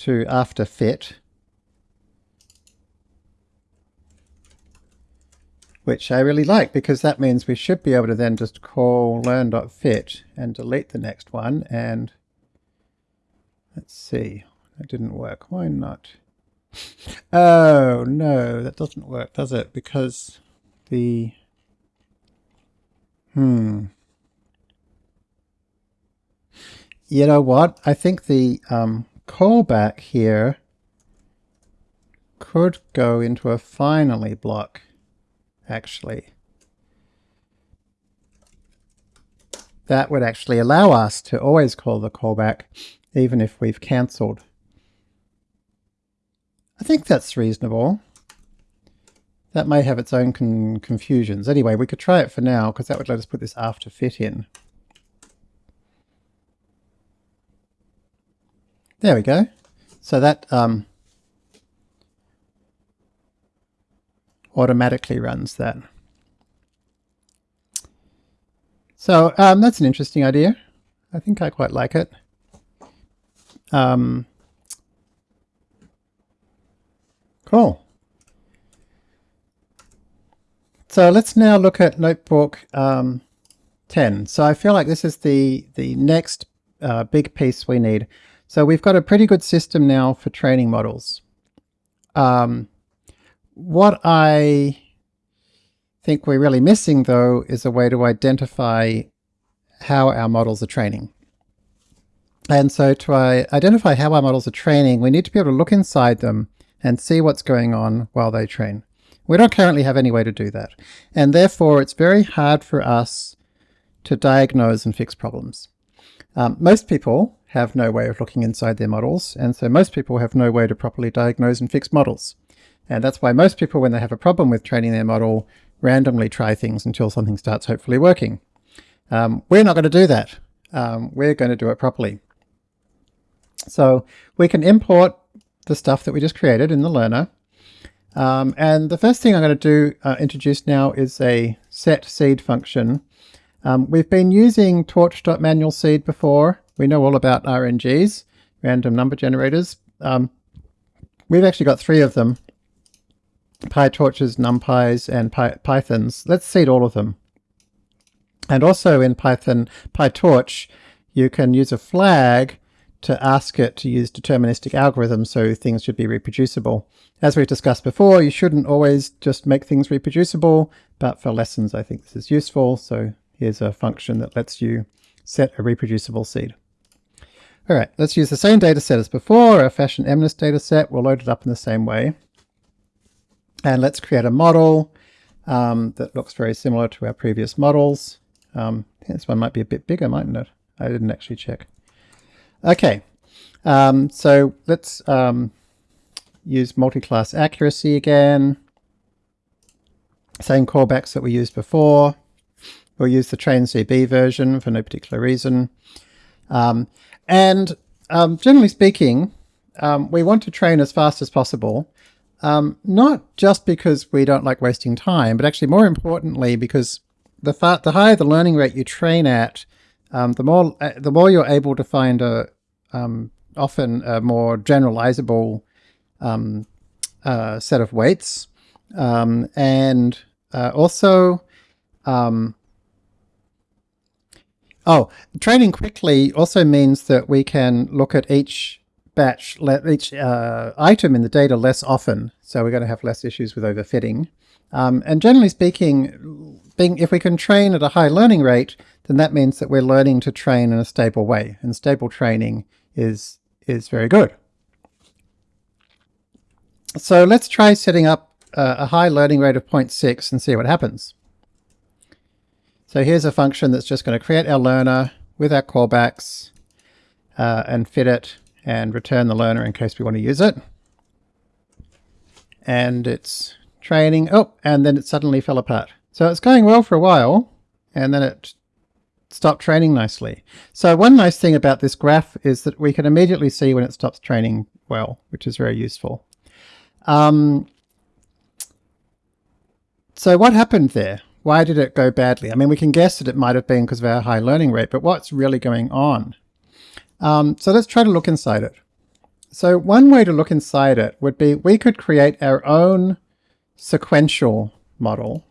to after fit, which I really like because that means we should be able to then just call learn.fit and delete the next one. And let's see, that didn't work. Why not? Oh, no, that doesn't work, does it? Because the Hmm. You know what? I think the um, callback here could go into a finally block, actually. That would actually allow us to always call the callback, even if we've cancelled. I think that's reasonable. That may have its own con confusions. Anyway, we could try it for now because that would let us put this after fit in. There we go. So that um, automatically runs that. So um, that's an interesting idea. I think I quite like it. Um, cool. So let's now look at Notebook um, 10. So I feel like this is the, the next uh, big piece we need. So we've got a pretty good system now for training models. Um, what I think we're really missing though is a way to identify how our models are training. And so to identify how our models are training, we need to be able to look inside them and see what's going on while they train. We don't currently have any way to do that. And therefore, it's very hard for us to diagnose and fix problems. Um, most people have no way of looking inside their models, and so most people have no way to properly diagnose and fix models. And that's why most people, when they have a problem with training their model, randomly try things until something starts hopefully working. Um, we're not going to do that. um, we're going to do it properly. So we can import the stuff that we just created in the learner. Um, and the first thing I'm going to do uh, introduce now is a set seed function. Um, we've been using torch.manual seed before. We know all about RNGs, random number generators. Um, we've actually got three of them. PyTorches, NumPys, and Py Pythons. Let's seed all of them. And also in Python, PyTorch, you can use a flag to ask it to use deterministic algorithms so things should be reproducible. As we've discussed before, you shouldn't always just make things reproducible, but for lessons I think this is useful, so here's a function that lets you set a reproducible seed. Alright, let's use the same data set as before, our fashion MNIST data set. We'll load it up in the same way. And let's create a model um, that looks very similar to our previous models. Um, this one might be a bit bigger, mightn't it? I didn't actually check. Okay, um, so let's um, use multi-class accuracy again. Same callbacks that we used before. We'll use the train CB version for no particular reason. Um, and um, generally speaking, um, we want to train as fast as possible. Um, not just because we don't like wasting time, but actually more importantly because the, the higher the learning rate you train at, um, the more uh, the more you're able to find a um, often a more generalizable um, uh, set of weights, and uh, also um, oh, training quickly also means that we can look at each batch, each uh, item in the data less often, so we're going to have less issues with overfitting. Um, and generally speaking, being, if we can train at a high learning rate, then that means that we're learning to train in a stable way. And stable training is, is very good. So let's try setting up uh, a high learning rate of 0.6 and see what happens. So here's a function that's just going to create our learner with our callbacks uh, and fit it and return the learner in case we want to use it. And it's training. Oh, and then it suddenly fell apart. So it's going well for a while, and then it stopped training nicely. So one nice thing about this graph is that we can immediately see when it stops training well, which is very useful. Um, so what happened there? Why did it go badly? I mean, we can guess that it might have been because of our high learning rate, but what's really going on? Um, so let's try to look inside it. So one way to look inside it would be we could create our own sequential model,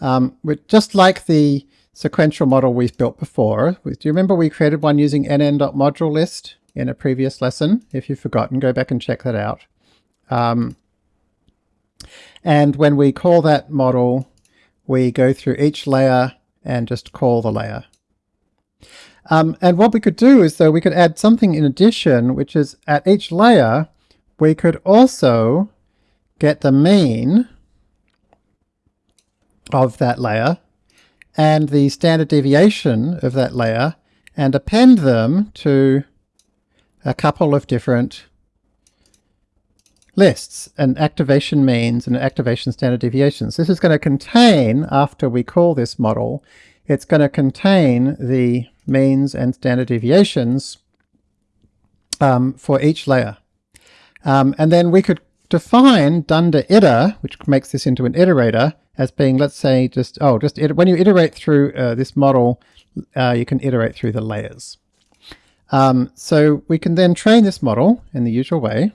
um, just like the sequential model we've built before. Do you remember we created one using nn.module list in a previous lesson? If you've forgotten, go back and check that out. Um, and when we call that model, we go through each layer and just call the layer. Um, and what we could do is though we could add something in addition, which is at each layer, we could also get the mean of that layer and the standard deviation of that layer and append them to a couple of different lists, and activation means and activation standard deviations. This is going to contain, after we call this model, it's going to contain the means and standard deviations um, for each layer. Um, and then we could define dunder iter, which makes this into an iterator, as being, let's say, just, oh, just when you iterate through uh, this model, uh, you can iterate through the layers. Um, so we can then train this model in the usual way,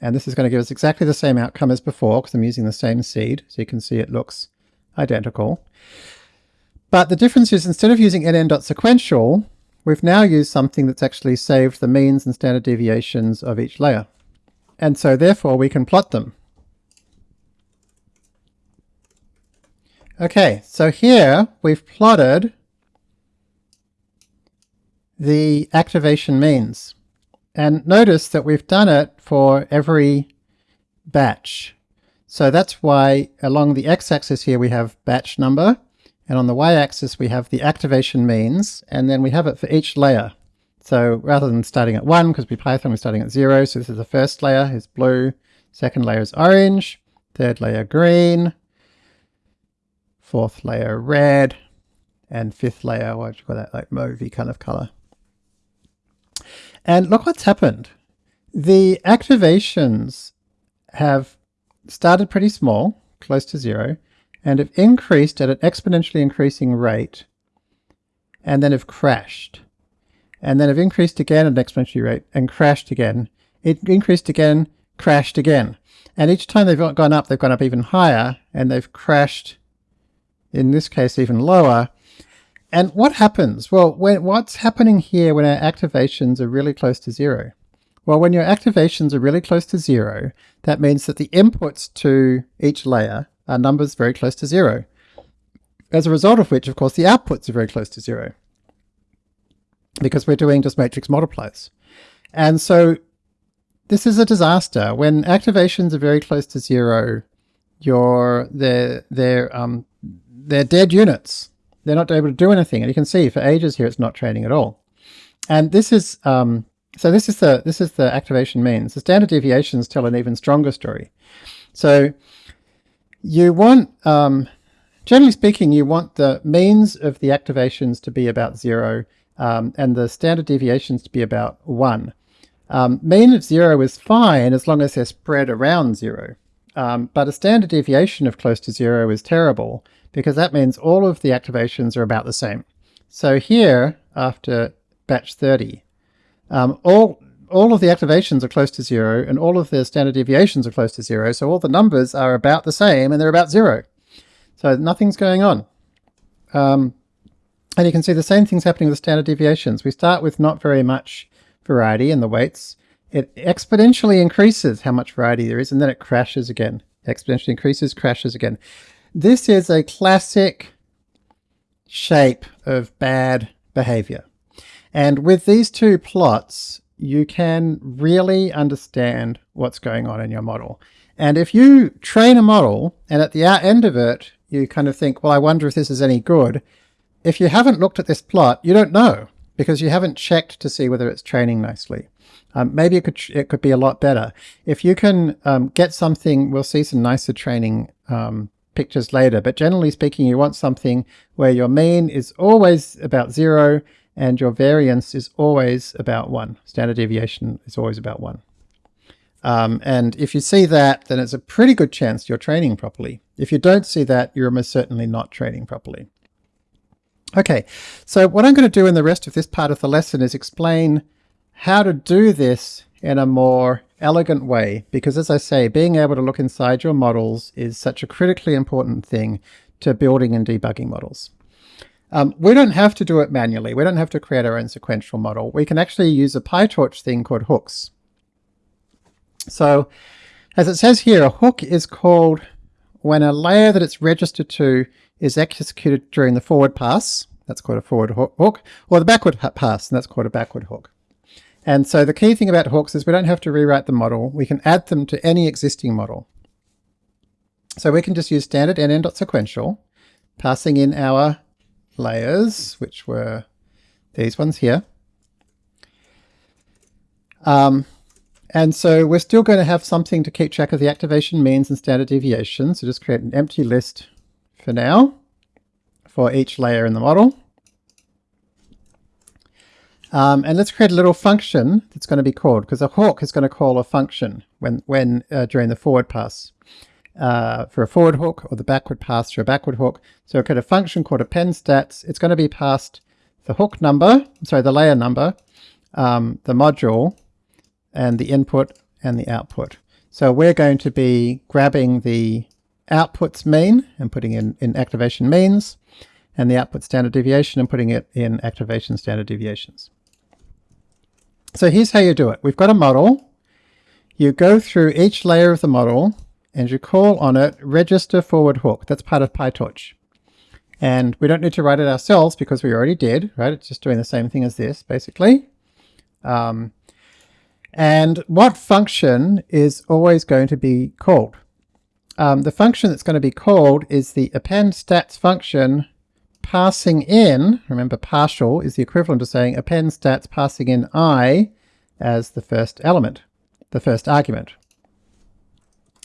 and this is going to give us exactly the same outcome as before because I'm using the same seed, so you can see it looks identical. But the difference is instead of using nn.sequential, we've now used something that's actually saved the means and standard deviations of each layer. And so therefore we can plot them. Okay, so here we've plotted the activation means. And notice that we've done it for every batch. So that's why along the x-axis here we have batch number, and on the y-axis we have the activation means, and then we have it for each layer. So rather than starting at 1, because we Python we're starting at 0, so this is the first layer is blue, second layer is orange, third layer green, fourth layer red, and fifth layer, what do you call that, like mauvey kind of color. And look what's happened. The activations have started pretty small, close to zero, and have increased at an exponentially increasing rate, and then have crashed. And then have increased again at an exponential rate and crashed again. It increased again, crashed again. And each time they've gone up, they've gone up even higher, and they've crashed, in this case, even lower. And what happens? Well, when, what's happening here when our activations are really close to zero? Well, when your activations are really close to zero, that means that the inputs to each layer are numbers very close to zero. As a result of which, of course, the outputs are very close to zero because we're doing just matrix multiplies. And so this is a disaster. When activations are very close to zero, you're, they're, they're, um, they're dead units. They're not able to do anything. And you can see for ages here, it's not training at all. And this is, um, so this is the, this is the activation means. The standard deviations tell an even stronger story. So you want, um, generally speaking, you want the means of the activations to be about zero um, and the standard deviations to be about one. Um, mean of zero is fine as long as they're spread around zero. Um, but a standard deviation of close to zero is terrible because that means all of the activations are about the same. So here, after batch 30, um, all, all of the activations are close to zero and all of the standard deviations are close to zero. So all the numbers are about the same and they're about zero. So nothing's going on. Um, and you can see the same thing's happening with the standard deviations. We start with not very much variety in the weights. It exponentially increases how much variety there is, and then it crashes again. Exponentially increases, crashes again. This is a classic shape of bad behavior. And with these two plots, you can really understand what's going on in your model. And if you train a model and at the end of it, you kind of think, well, I wonder if this is any good. If you haven't looked at this plot, you don't know because you haven't checked to see whether it's training nicely. Um, maybe it could it could be a lot better. If you can um, get something, we'll see some nicer training um, pictures later, but generally speaking, you want something where your mean is always about zero and your variance is always about one. Standard deviation is always about one. Um, and if you see that, then it's a pretty good chance you're training properly. If you don't see that, you're almost certainly not training properly. Okay, so what I'm going to do in the rest of this part of the lesson is explain how to do this in a more elegant way, because as I say, being able to look inside your models is such a critically important thing to building and debugging models. Um, we don't have to do it manually. We don't have to create our own sequential model. We can actually use a PyTorch thing called hooks. So as it says here, a hook is called when a layer that it's registered to is executed during the forward pass, that's called a forward hook, or the backward pass, and that's called a backward hook. And so the key thing about hooks is we don't have to rewrite the model. We can add them to any existing model. So we can just use standard nn.sequential, passing in our layers, which were these ones here. Um, and so we're still going to have something to keep track of the activation means and standard deviation. So just create an empty list for now for each layer in the model. Um, and let's create a little function that's going to be called, because a hook is going to call a function when, when uh, during the forward pass uh, for a forward hook or the backward pass for a backward hook. So we create a function called append stats. It's going to be passed the hook number, sorry, the layer number, um, the module, and the input and the output. So we're going to be grabbing the outputs mean and putting in, in activation means, and the output standard deviation and putting it in activation standard deviations. So here's how you do it. We've got a model. You go through each layer of the model and you call on it register forward hook. That's part of PyTorch. And we don't need to write it ourselves because we already did, right? It's just doing the same thing as this, basically. Um, and what function is always going to be called? Um, the function that's going to be called is the append stats function passing in, remember partial is the equivalent of saying append stats passing in i as the first element, the first argument.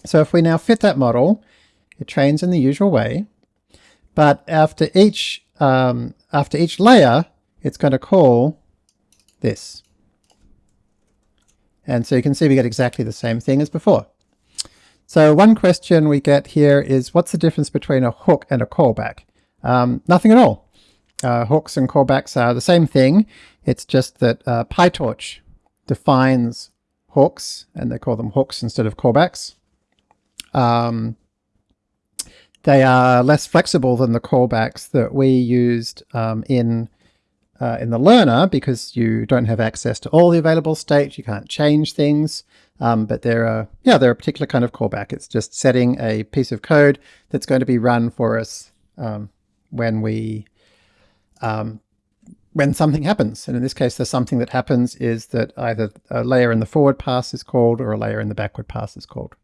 So if we now fit that model, it trains in the usual way, but after each, um, after each layer, it's going to call this. And so you can see we get exactly the same thing as before. So one question we get here is what's the difference between a hook and a callback? Um, nothing at all. Uh, hooks and callbacks are the same thing. It's just that uh, PyTorch defines hooks, and they call them hooks instead of callbacks. Um, they are less flexible than the callbacks that we used um, in uh, in the learner because you don't have access to all the available states. You can't change things, um, but they're a, yeah, they're a particular kind of callback. It's just setting a piece of code that's going to be run for us um, when we um, when something happens. And in this case, the something that happens is that either a layer in the forward pass is called or a layer in the backward pass is called.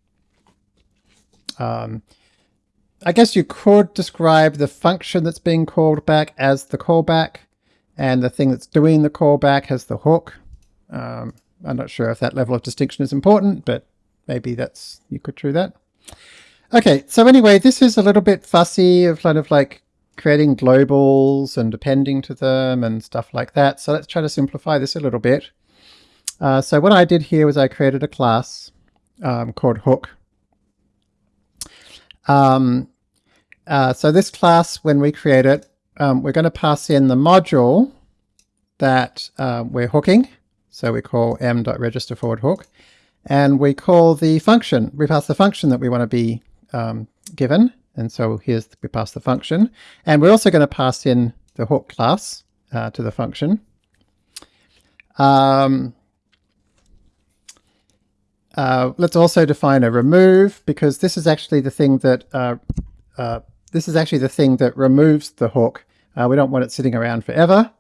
Um, I guess you could describe the function that's being called back as the callback and the thing that's doing the callback has the hook. Um, I'm not sure if that level of distinction is important, but maybe that's you could do that. Okay, so anyway, this is a little bit fussy of kind of like creating globals and appending to them and stuff like that. So let's try to simplify this a little bit. Uh, so what I did here was I created a class um, called hook. Um, uh, so this class, when we create it, um, we're going to pass in the module that uh, we're hooking. So we call m.register forward hook. And we call the function, we pass the function that we want to be um, given. And so here's, we pass the function. And we're also going to pass in the hook class uh, to the function. Um, uh, let's also define a remove because this is actually the thing that uh, uh, this is actually the thing that removes the hook. Uh, we don't want it sitting around forever.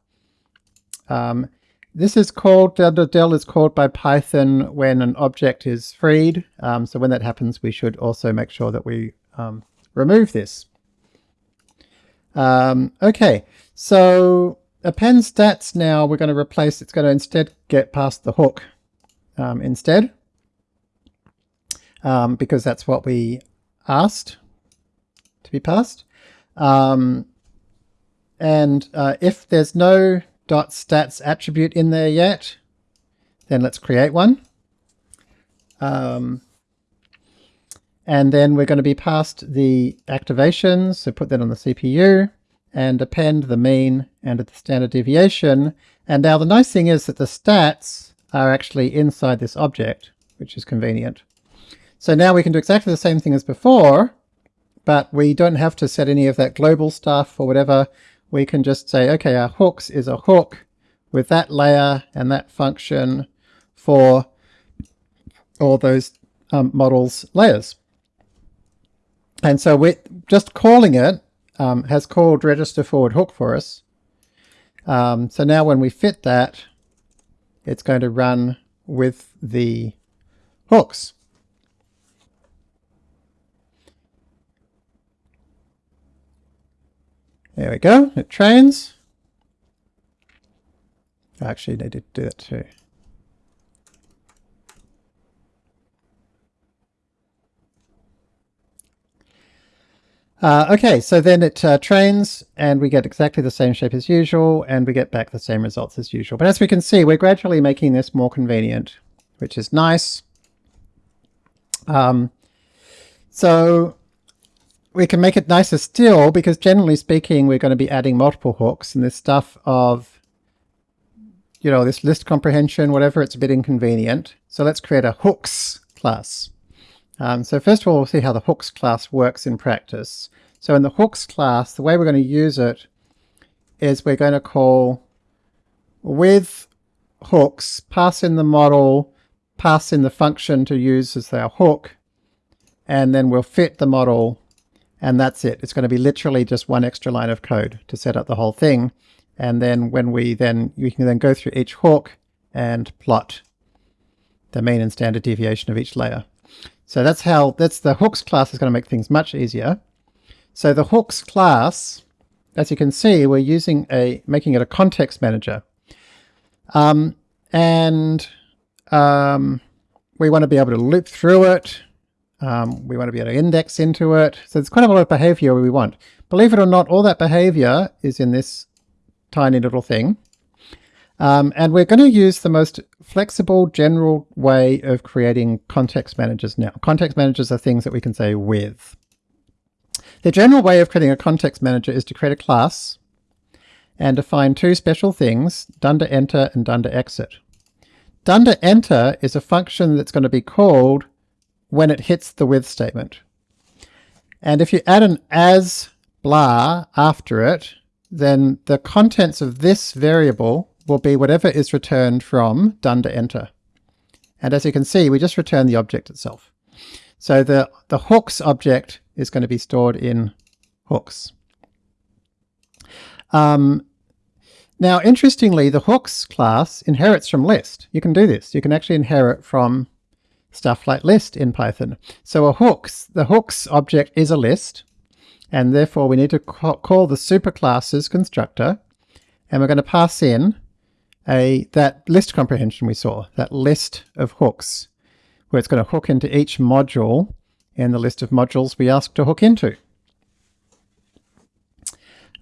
Um, this is called, the del is called by Python when an object is freed. Um, so when that happens, we should also make sure that we um, remove this. Um, okay, so append stats now we're going to replace, it's going to instead get passed the hook um, instead. Um, because that's what we asked to be passed. Um, and uh, if there's no dot .stats attribute in there yet, then let's create one. Um, and then we're going to be passed the activations, so put that on the CPU, and append the mean and the standard deviation. And now the nice thing is that the stats are actually inside this object, which is convenient. So now we can do exactly the same thing as before, but we don't have to set any of that global stuff or whatever. We can just say, okay, our hooks is a hook with that layer and that function for all those um, models layers. And so we're just calling it um, has called register forward hook for us. Um, so now when we fit that, it's going to run with the hooks. There we go, it trains. I actually, need to do that too. Uh, okay, so then it uh, trains and we get exactly the same shape as usual and we get back the same results as usual. But as we can see, we're gradually making this more convenient, which is nice. Um, so we can make it nicer still because generally speaking, we're going to be adding multiple hooks and this stuff of, you know, this list comprehension, whatever, it's a bit inconvenient. So let's create a hooks class. Um, so first of all, we'll see how the hooks class works in practice. So in the hooks class, the way we're going to use it is we're going to call with hooks, pass in the model, pass in the function to use as our hook, and then we'll fit the model, and that's it. It's going to be literally just one extra line of code to set up the whole thing. And then when we then, we can then go through each hook and plot the mean and standard deviation of each layer. So that's how, that's the hooks class is going to make things much easier. So the hooks class, as you can see, we're using a, making it a context manager. Um, and um, we want to be able to loop through it. Um, we want to be able to index into it. So there's quite a lot of behavior we want. Believe it or not, all that behavior is in this tiny little thing. Um, and we're going to use the most flexible general way of creating context managers now. Context managers are things that we can say with. The general way of creating a context manager is to create a class and define two special things, dunder enter and dunder exit. Dunder enter is a function that's going to be called when it hits the with statement. And if you add an as blah after it, then the contents of this variable will be whatever is returned from dunder enter. And as you can see, we just return the object itself. So the, the hooks object is going to be stored in hooks. Um, now, interestingly, the hooks class inherits from list. You can do this. You can actually inherit from stuff like list in Python. So a hooks, the hooks object is a list, and therefore we need to call the superclasses constructor, and we're going to pass in a that list comprehension we saw, that list of hooks, where it's going to hook into each module in the list of modules we ask to hook into.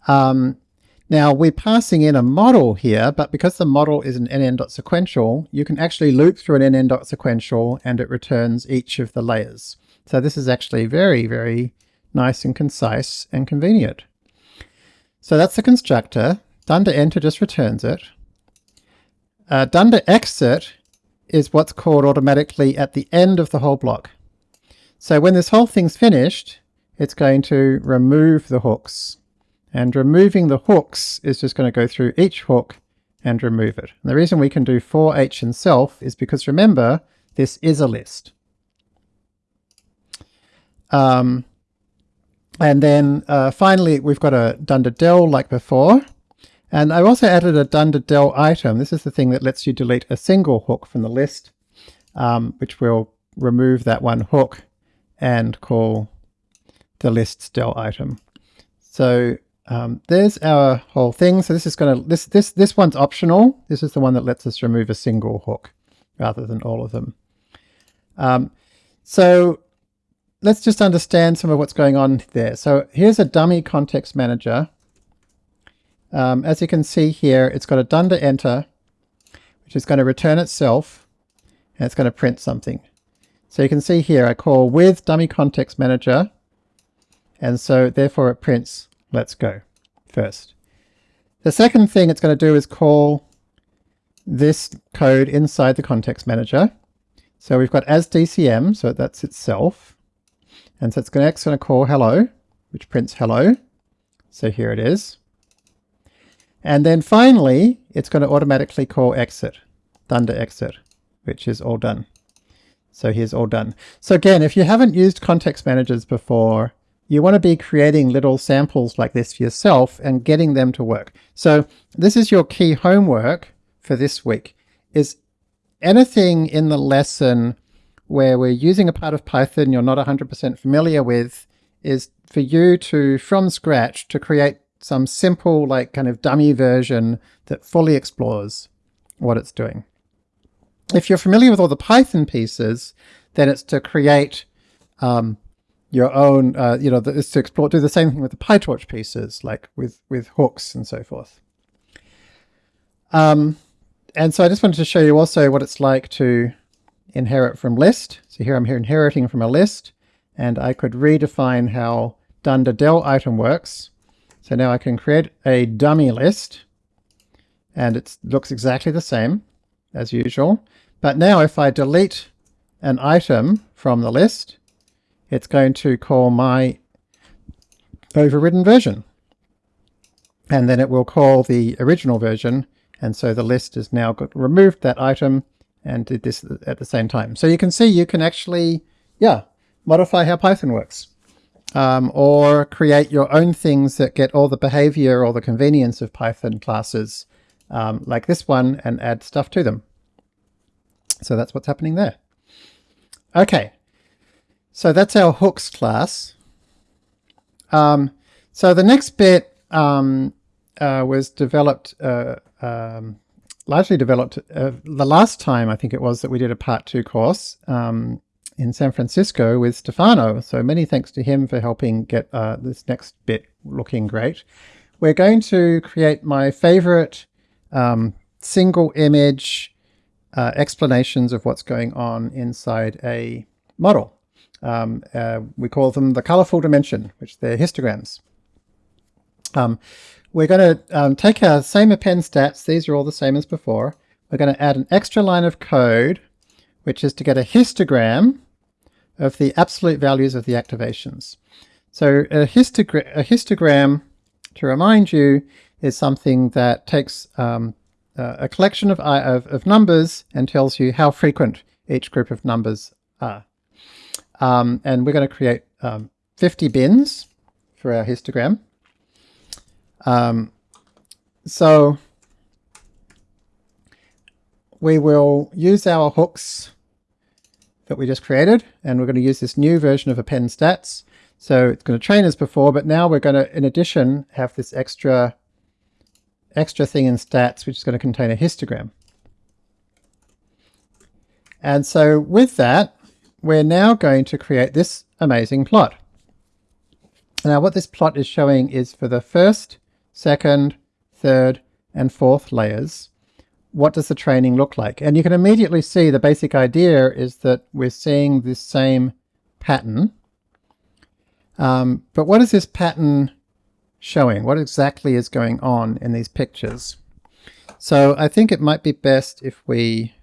Um, now we're passing in a model here, but because the model is an nn.sequential, you can actually loop through an nn.sequential and it returns each of the layers. So this is actually very, very nice and concise and convenient. So that's the constructor. Dunder enter just returns it. Uh, dunder exit is what's called automatically at the end of the whole block. So when this whole thing's finished, it's going to remove the hooks. And removing the hooks is just going to go through each hook and remove it. And the reason we can do for h and self is because remember, this is a list. Um, and then uh, finally, we've got a dunder del like before. And I've also added a dunder del item. This is the thing that lets you delete a single hook from the list, um, which will remove that one hook and call the list's del item. So um, there's our whole thing. So this is going to, this, this, this one's optional. This is the one that lets us remove a single hook rather than all of them. Um, so let's just understand some of what's going on there. So here's a dummy context manager um, as you can see here, it's got a dunder enter, which is going to return itself, and it's going to print something. So you can see here, I call with dummy context manager, and so therefore it prints let's go first. The second thing it's going to do is call this code inside the context manager. So we've got as DCM, so that's itself. And so it's going to, going to call hello, which prints hello. So here it is. And then finally, it's going to automatically call exit, dunder exit, which is all done. So here's all done. So again, if you haven't used context managers before, you want to be creating little samples like this for yourself and getting them to work. So this is your key homework for this week, is anything in the lesson where we're using a part of Python you're not 100% familiar with is for you to, from scratch, to create some simple, like kind of dummy version that fully explores what it's doing. If you're familiar with all the Python pieces, then it's to create um, your own, uh, you know, it's to explore, do the same thing with the PyTorch pieces, like with, with hooks and so forth. Um, and so I just wanted to show you also what it's like to inherit from list. So here I'm here inheriting from a list, and I could redefine how dunder del item works. So now I can create a dummy list and it looks exactly the same as usual. But now if I delete an item from the list, it's going to call my overridden version. And then it will call the original version. And so the list has now got removed that item and did this at the same time. So you can see you can actually, yeah, modify how Python works um, or create your own things that get all the behavior or the convenience of Python classes um, like this one and add stuff to them. So that's what's happening there. Okay, so that's our hooks class. Um, so the next bit um, uh, was developed, uh, um, largely developed uh, the last time I think it was that we did a part two course. Um, in San Francisco with Stefano. So many thanks to him for helping get uh, this next bit looking great. We're going to create my favorite um, single image uh, explanations of what's going on inside a model. Um, uh, we call them the colorful dimension, which they're histograms. Um, we're going to um, take our same append stats, these are all the same as before. We're going to add an extra line of code, which is to get a histogram of the absolute values of the activations. So a, a histogram, to remind you, is something that takes um, a collection of, of, of, numbers and tells you how frequent each group of numbers are. Um, and we're going to create um, 50 bins for our histogram. Um, so we will use our hooks that we just created, and we're going to use this new version of append stats. So it's going to train as before, but now we're going to, in addition, have this extra extra thing in stats, which is going to contain a histogram. And so with that, we're now going to create this amazing plot. Now what this plot is showing is for the first, second, third, and fourth layers, what does the training look like? And you can immediately see the basic idea is that we're seeing this same pattern. Um, but what is this pattern showing? What exactly is going on in these pictures? So I think it might be best if we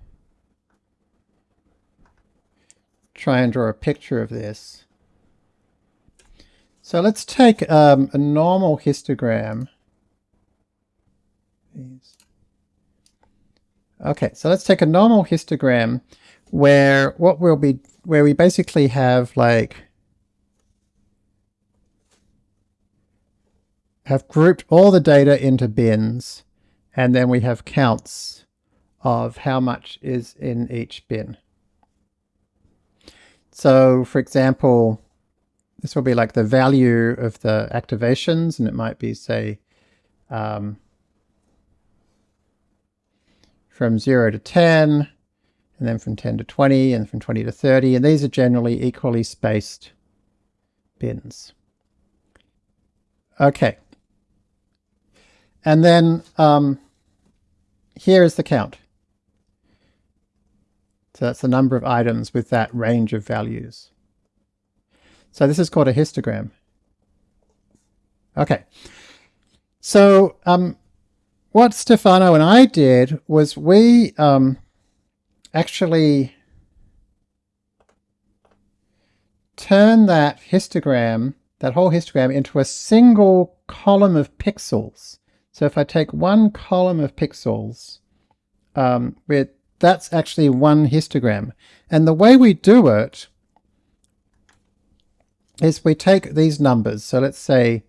try and draw a picture of this. So let's take um, a normal histogram. Okay, so let's take a normal histogram where what will be where we basically have like have grouped all the data into bins and then we have counts of how much is in each bin. So for example, this will be like the value of the activations and it might be say um, from 0 to 10 and then from 10 to 20 and from 20 to 30 and these are generally equally spaced bins. Okay, and then um, here is the count. So that's the number of items with that range of values. So this is called a histogram. Okay. So um, what Stefano and I did was we um, actually turn that histogram, that whole histogram, into a single column of pixels. So if I take one column of pixels, um, that's actually one histogram. And the way we do it is we take these numbers. So let's say,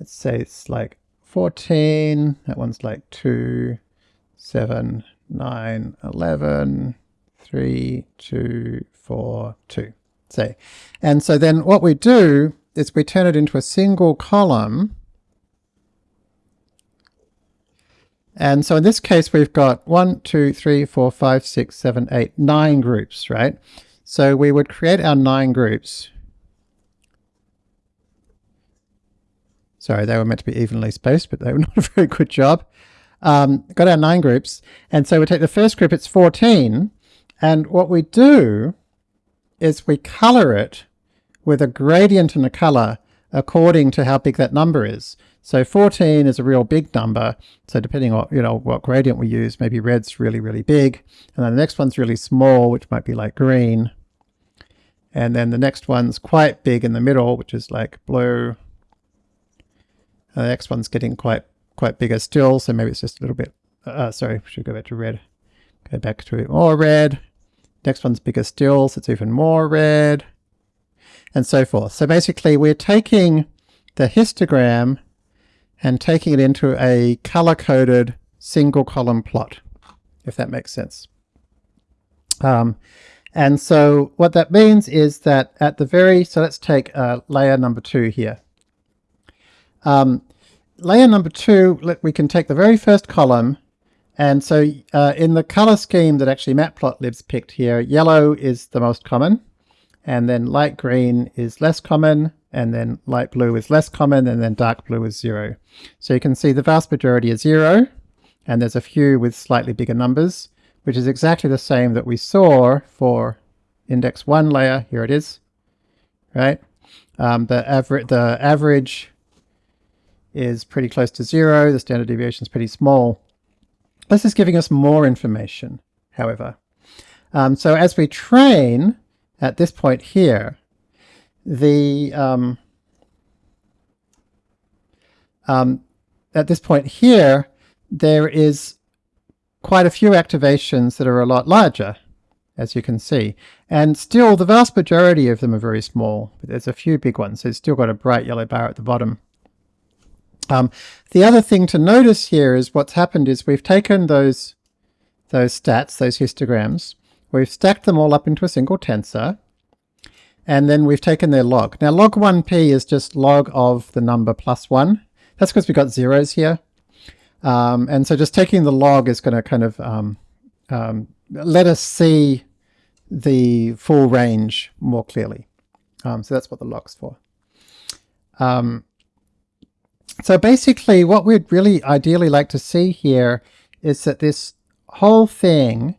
let's say it's like 14, that one's like 2, 7, 9, 11, 3, 2, 4, 2, say. And so then what we do is we turn it into a single column And so in this case, we've got one, two, three, four, five, six, seven, eight, nine groups, right? So we would create our nine groups. Sorry, they were meant to be evenly spaced, but they were not a very good job. Um, got our nine groups. And so we take the first group, it's 14. And what we do is we color it with a gradient in the color according to how big that number is. So 14 is a real big number. So depending on, you know, what gradient we use, maybe red's really, really big. And then the next one's really small, which might be like green. And then the next one's quite big in the middle, which is like blue. And the next one's getting quite, quite bigger still. So maybe it's just a little bit, uh, sorry, should go back to red. Go back to more red. Next one's bigger still, so it's even more red. And so forth. So basically we're taking the histogram and taking it into a color-coded single column plot, if that makes sense. Um, and so what that means is that at the very, so let's take uh, layer number two here. Um, layer number two, let, we can take the very first column and so uh, in the color scheme that actually Matplotlib's picked here, yellow is the most common and then light green is less common and then light blue is less common, and then dark blue is zero. So you can see the vast majority is zero, and there's a few with slightly bigger numbers, which is exactly the same that we saw for index 1 layer. Here it is, right? Um, the, aver the average is pretty close to zero. The standard deviation is pretty small. This is giving us more information, however. Um, so as we train at this point here, the um, um, at this point here, there is quite a few activations that are a lot larger, as you can see. And still, the vast majority of them are very small. But there's a few big ones. It's still got a bright yellow bar at the bottom. Um, the other thing to notice here is what's happened is we've taken those, those stats, those histograms, we've stacked them all up into a single tensor, and then we've taken their log. Now log 1p is just log of the number plus 1. That's because we've got zeros here. Um, and so just taking the log is going to kind of um, um, let us see the full range more clearly. Um, so that's what the log's for. So basically what we'd really ideally like to see here is that this whole thing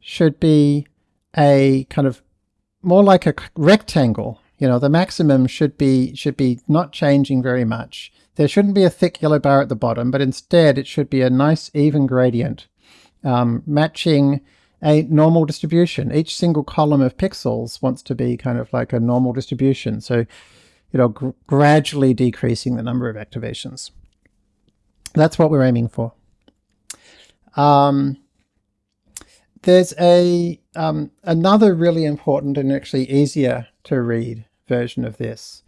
should be a kind of more like a rectangle. You know, the maximum should be should be not changing very much. There shouldn't be a thick yellow bar at the bottom, but instead it should be a nice even gradient, um, matching a normal distribution. Each single column of pixels wants to be kind of like a normal distribution. So you know, gr gradually decreasing the number of activations. That's what we're aiming for. Um, there's a um, another really important and actually easier to read version of this,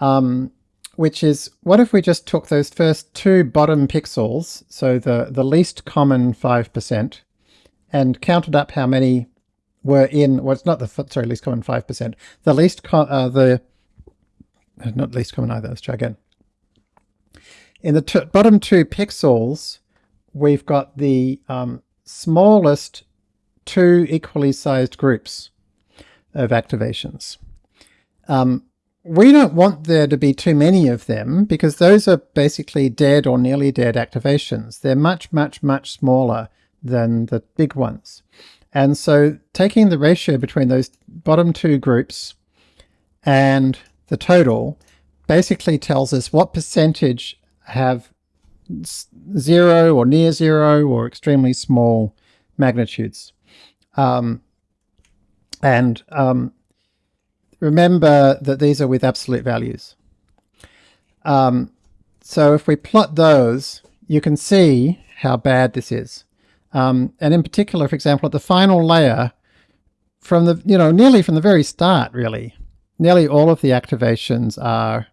um, which is what if we just took those first two bottom pixels, so the, the least common 5%, and counted up how many were in, well, it's not the, sorry, least common 5%, the least, uh, the not least common either, let's try again. In the bottom two pixels, we've got the um, smallest two equally sized groups of activations. Um, we don't want there to be too many of them because those are basically dead or nearly dead activations. They're much, much, much smaller than the big ones. And so taking the ratio between those bottom two groups and the total basically tells us what percentage have zero or near zero or extremely small magnitudes. Um, and um, remember that these are with absolute values. Um, so if we plot those, you can see how bad this is. Um, and in particular, for example, at the final layer, from the, you know, nearly from the very start, really, nearly all of the activations are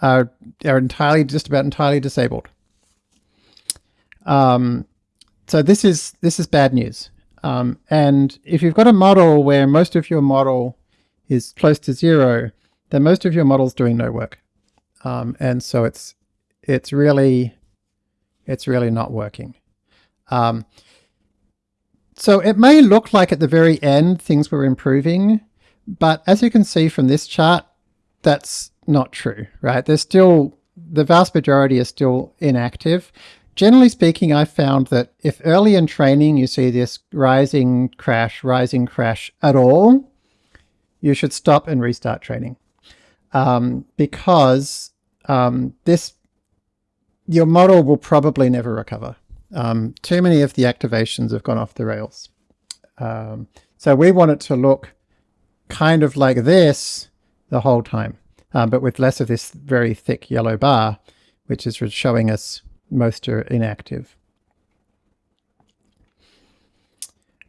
are are entirely just about entirely disabled. Um, so this is this is bad news. Um, and if you've got a model where most of your model is close to zero, then most of your model's doing no work. Um, and so it's it's really it's really not working. Um, so it may look like at the very end things were improving, but as you can see from this chart, that's not true, right? There's still, the vast majority are still inactive. Generally speaking, I found that if early in training you see this rising crash, rising crash at all, you should stop and restart training. Um, because um, this, your model will probably never recover. Um, too many of the activations have gone off the rails. Um, so we want it to look kind of like this the whole time, um, but with less of this very thick yellow bar, which is showing us most are inactive.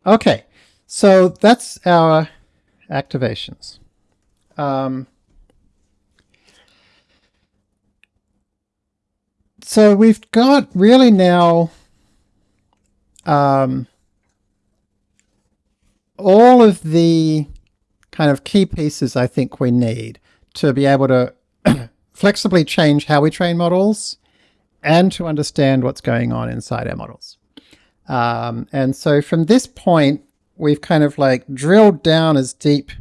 Okay, so that's our activations. Um, so we've got really now um, all of the kind of key pieces I think we need to be able to flexibly change how we train models and to understand what's going on inside our models. Um, and so from this point, we've kind of like drilled down as deep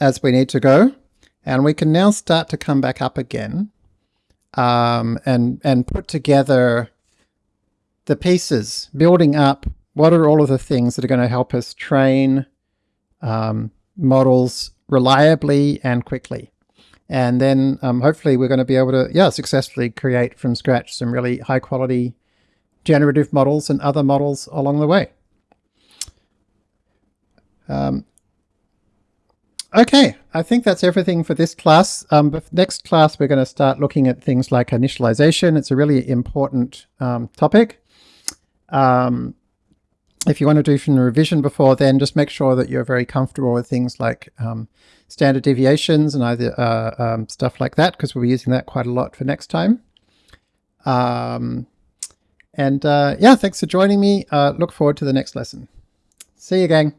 as we need to go. And we can now start to come back up again um, and, and put together the pieces, building up what are all of the things that are going to help us train um, models reliably and quickly. And then um, hopefully we're going to be able to, yeah, successfully create from scratch some really high quality generative models and other models along the way. Um, okay, I think that's everything for this class. Um, next class, we're going to start looking at things like initialization. It's a really important um, topic. Um, if you want to do some revision before then, just make sure that you're very comfortable with things like um, standard deviations and either uh, um, stuff like that, because we'll be using that quite a lot for next time. Um, and uh, yeah, thanks for joining me. Uh, look forward to the next lesson. See you, gang.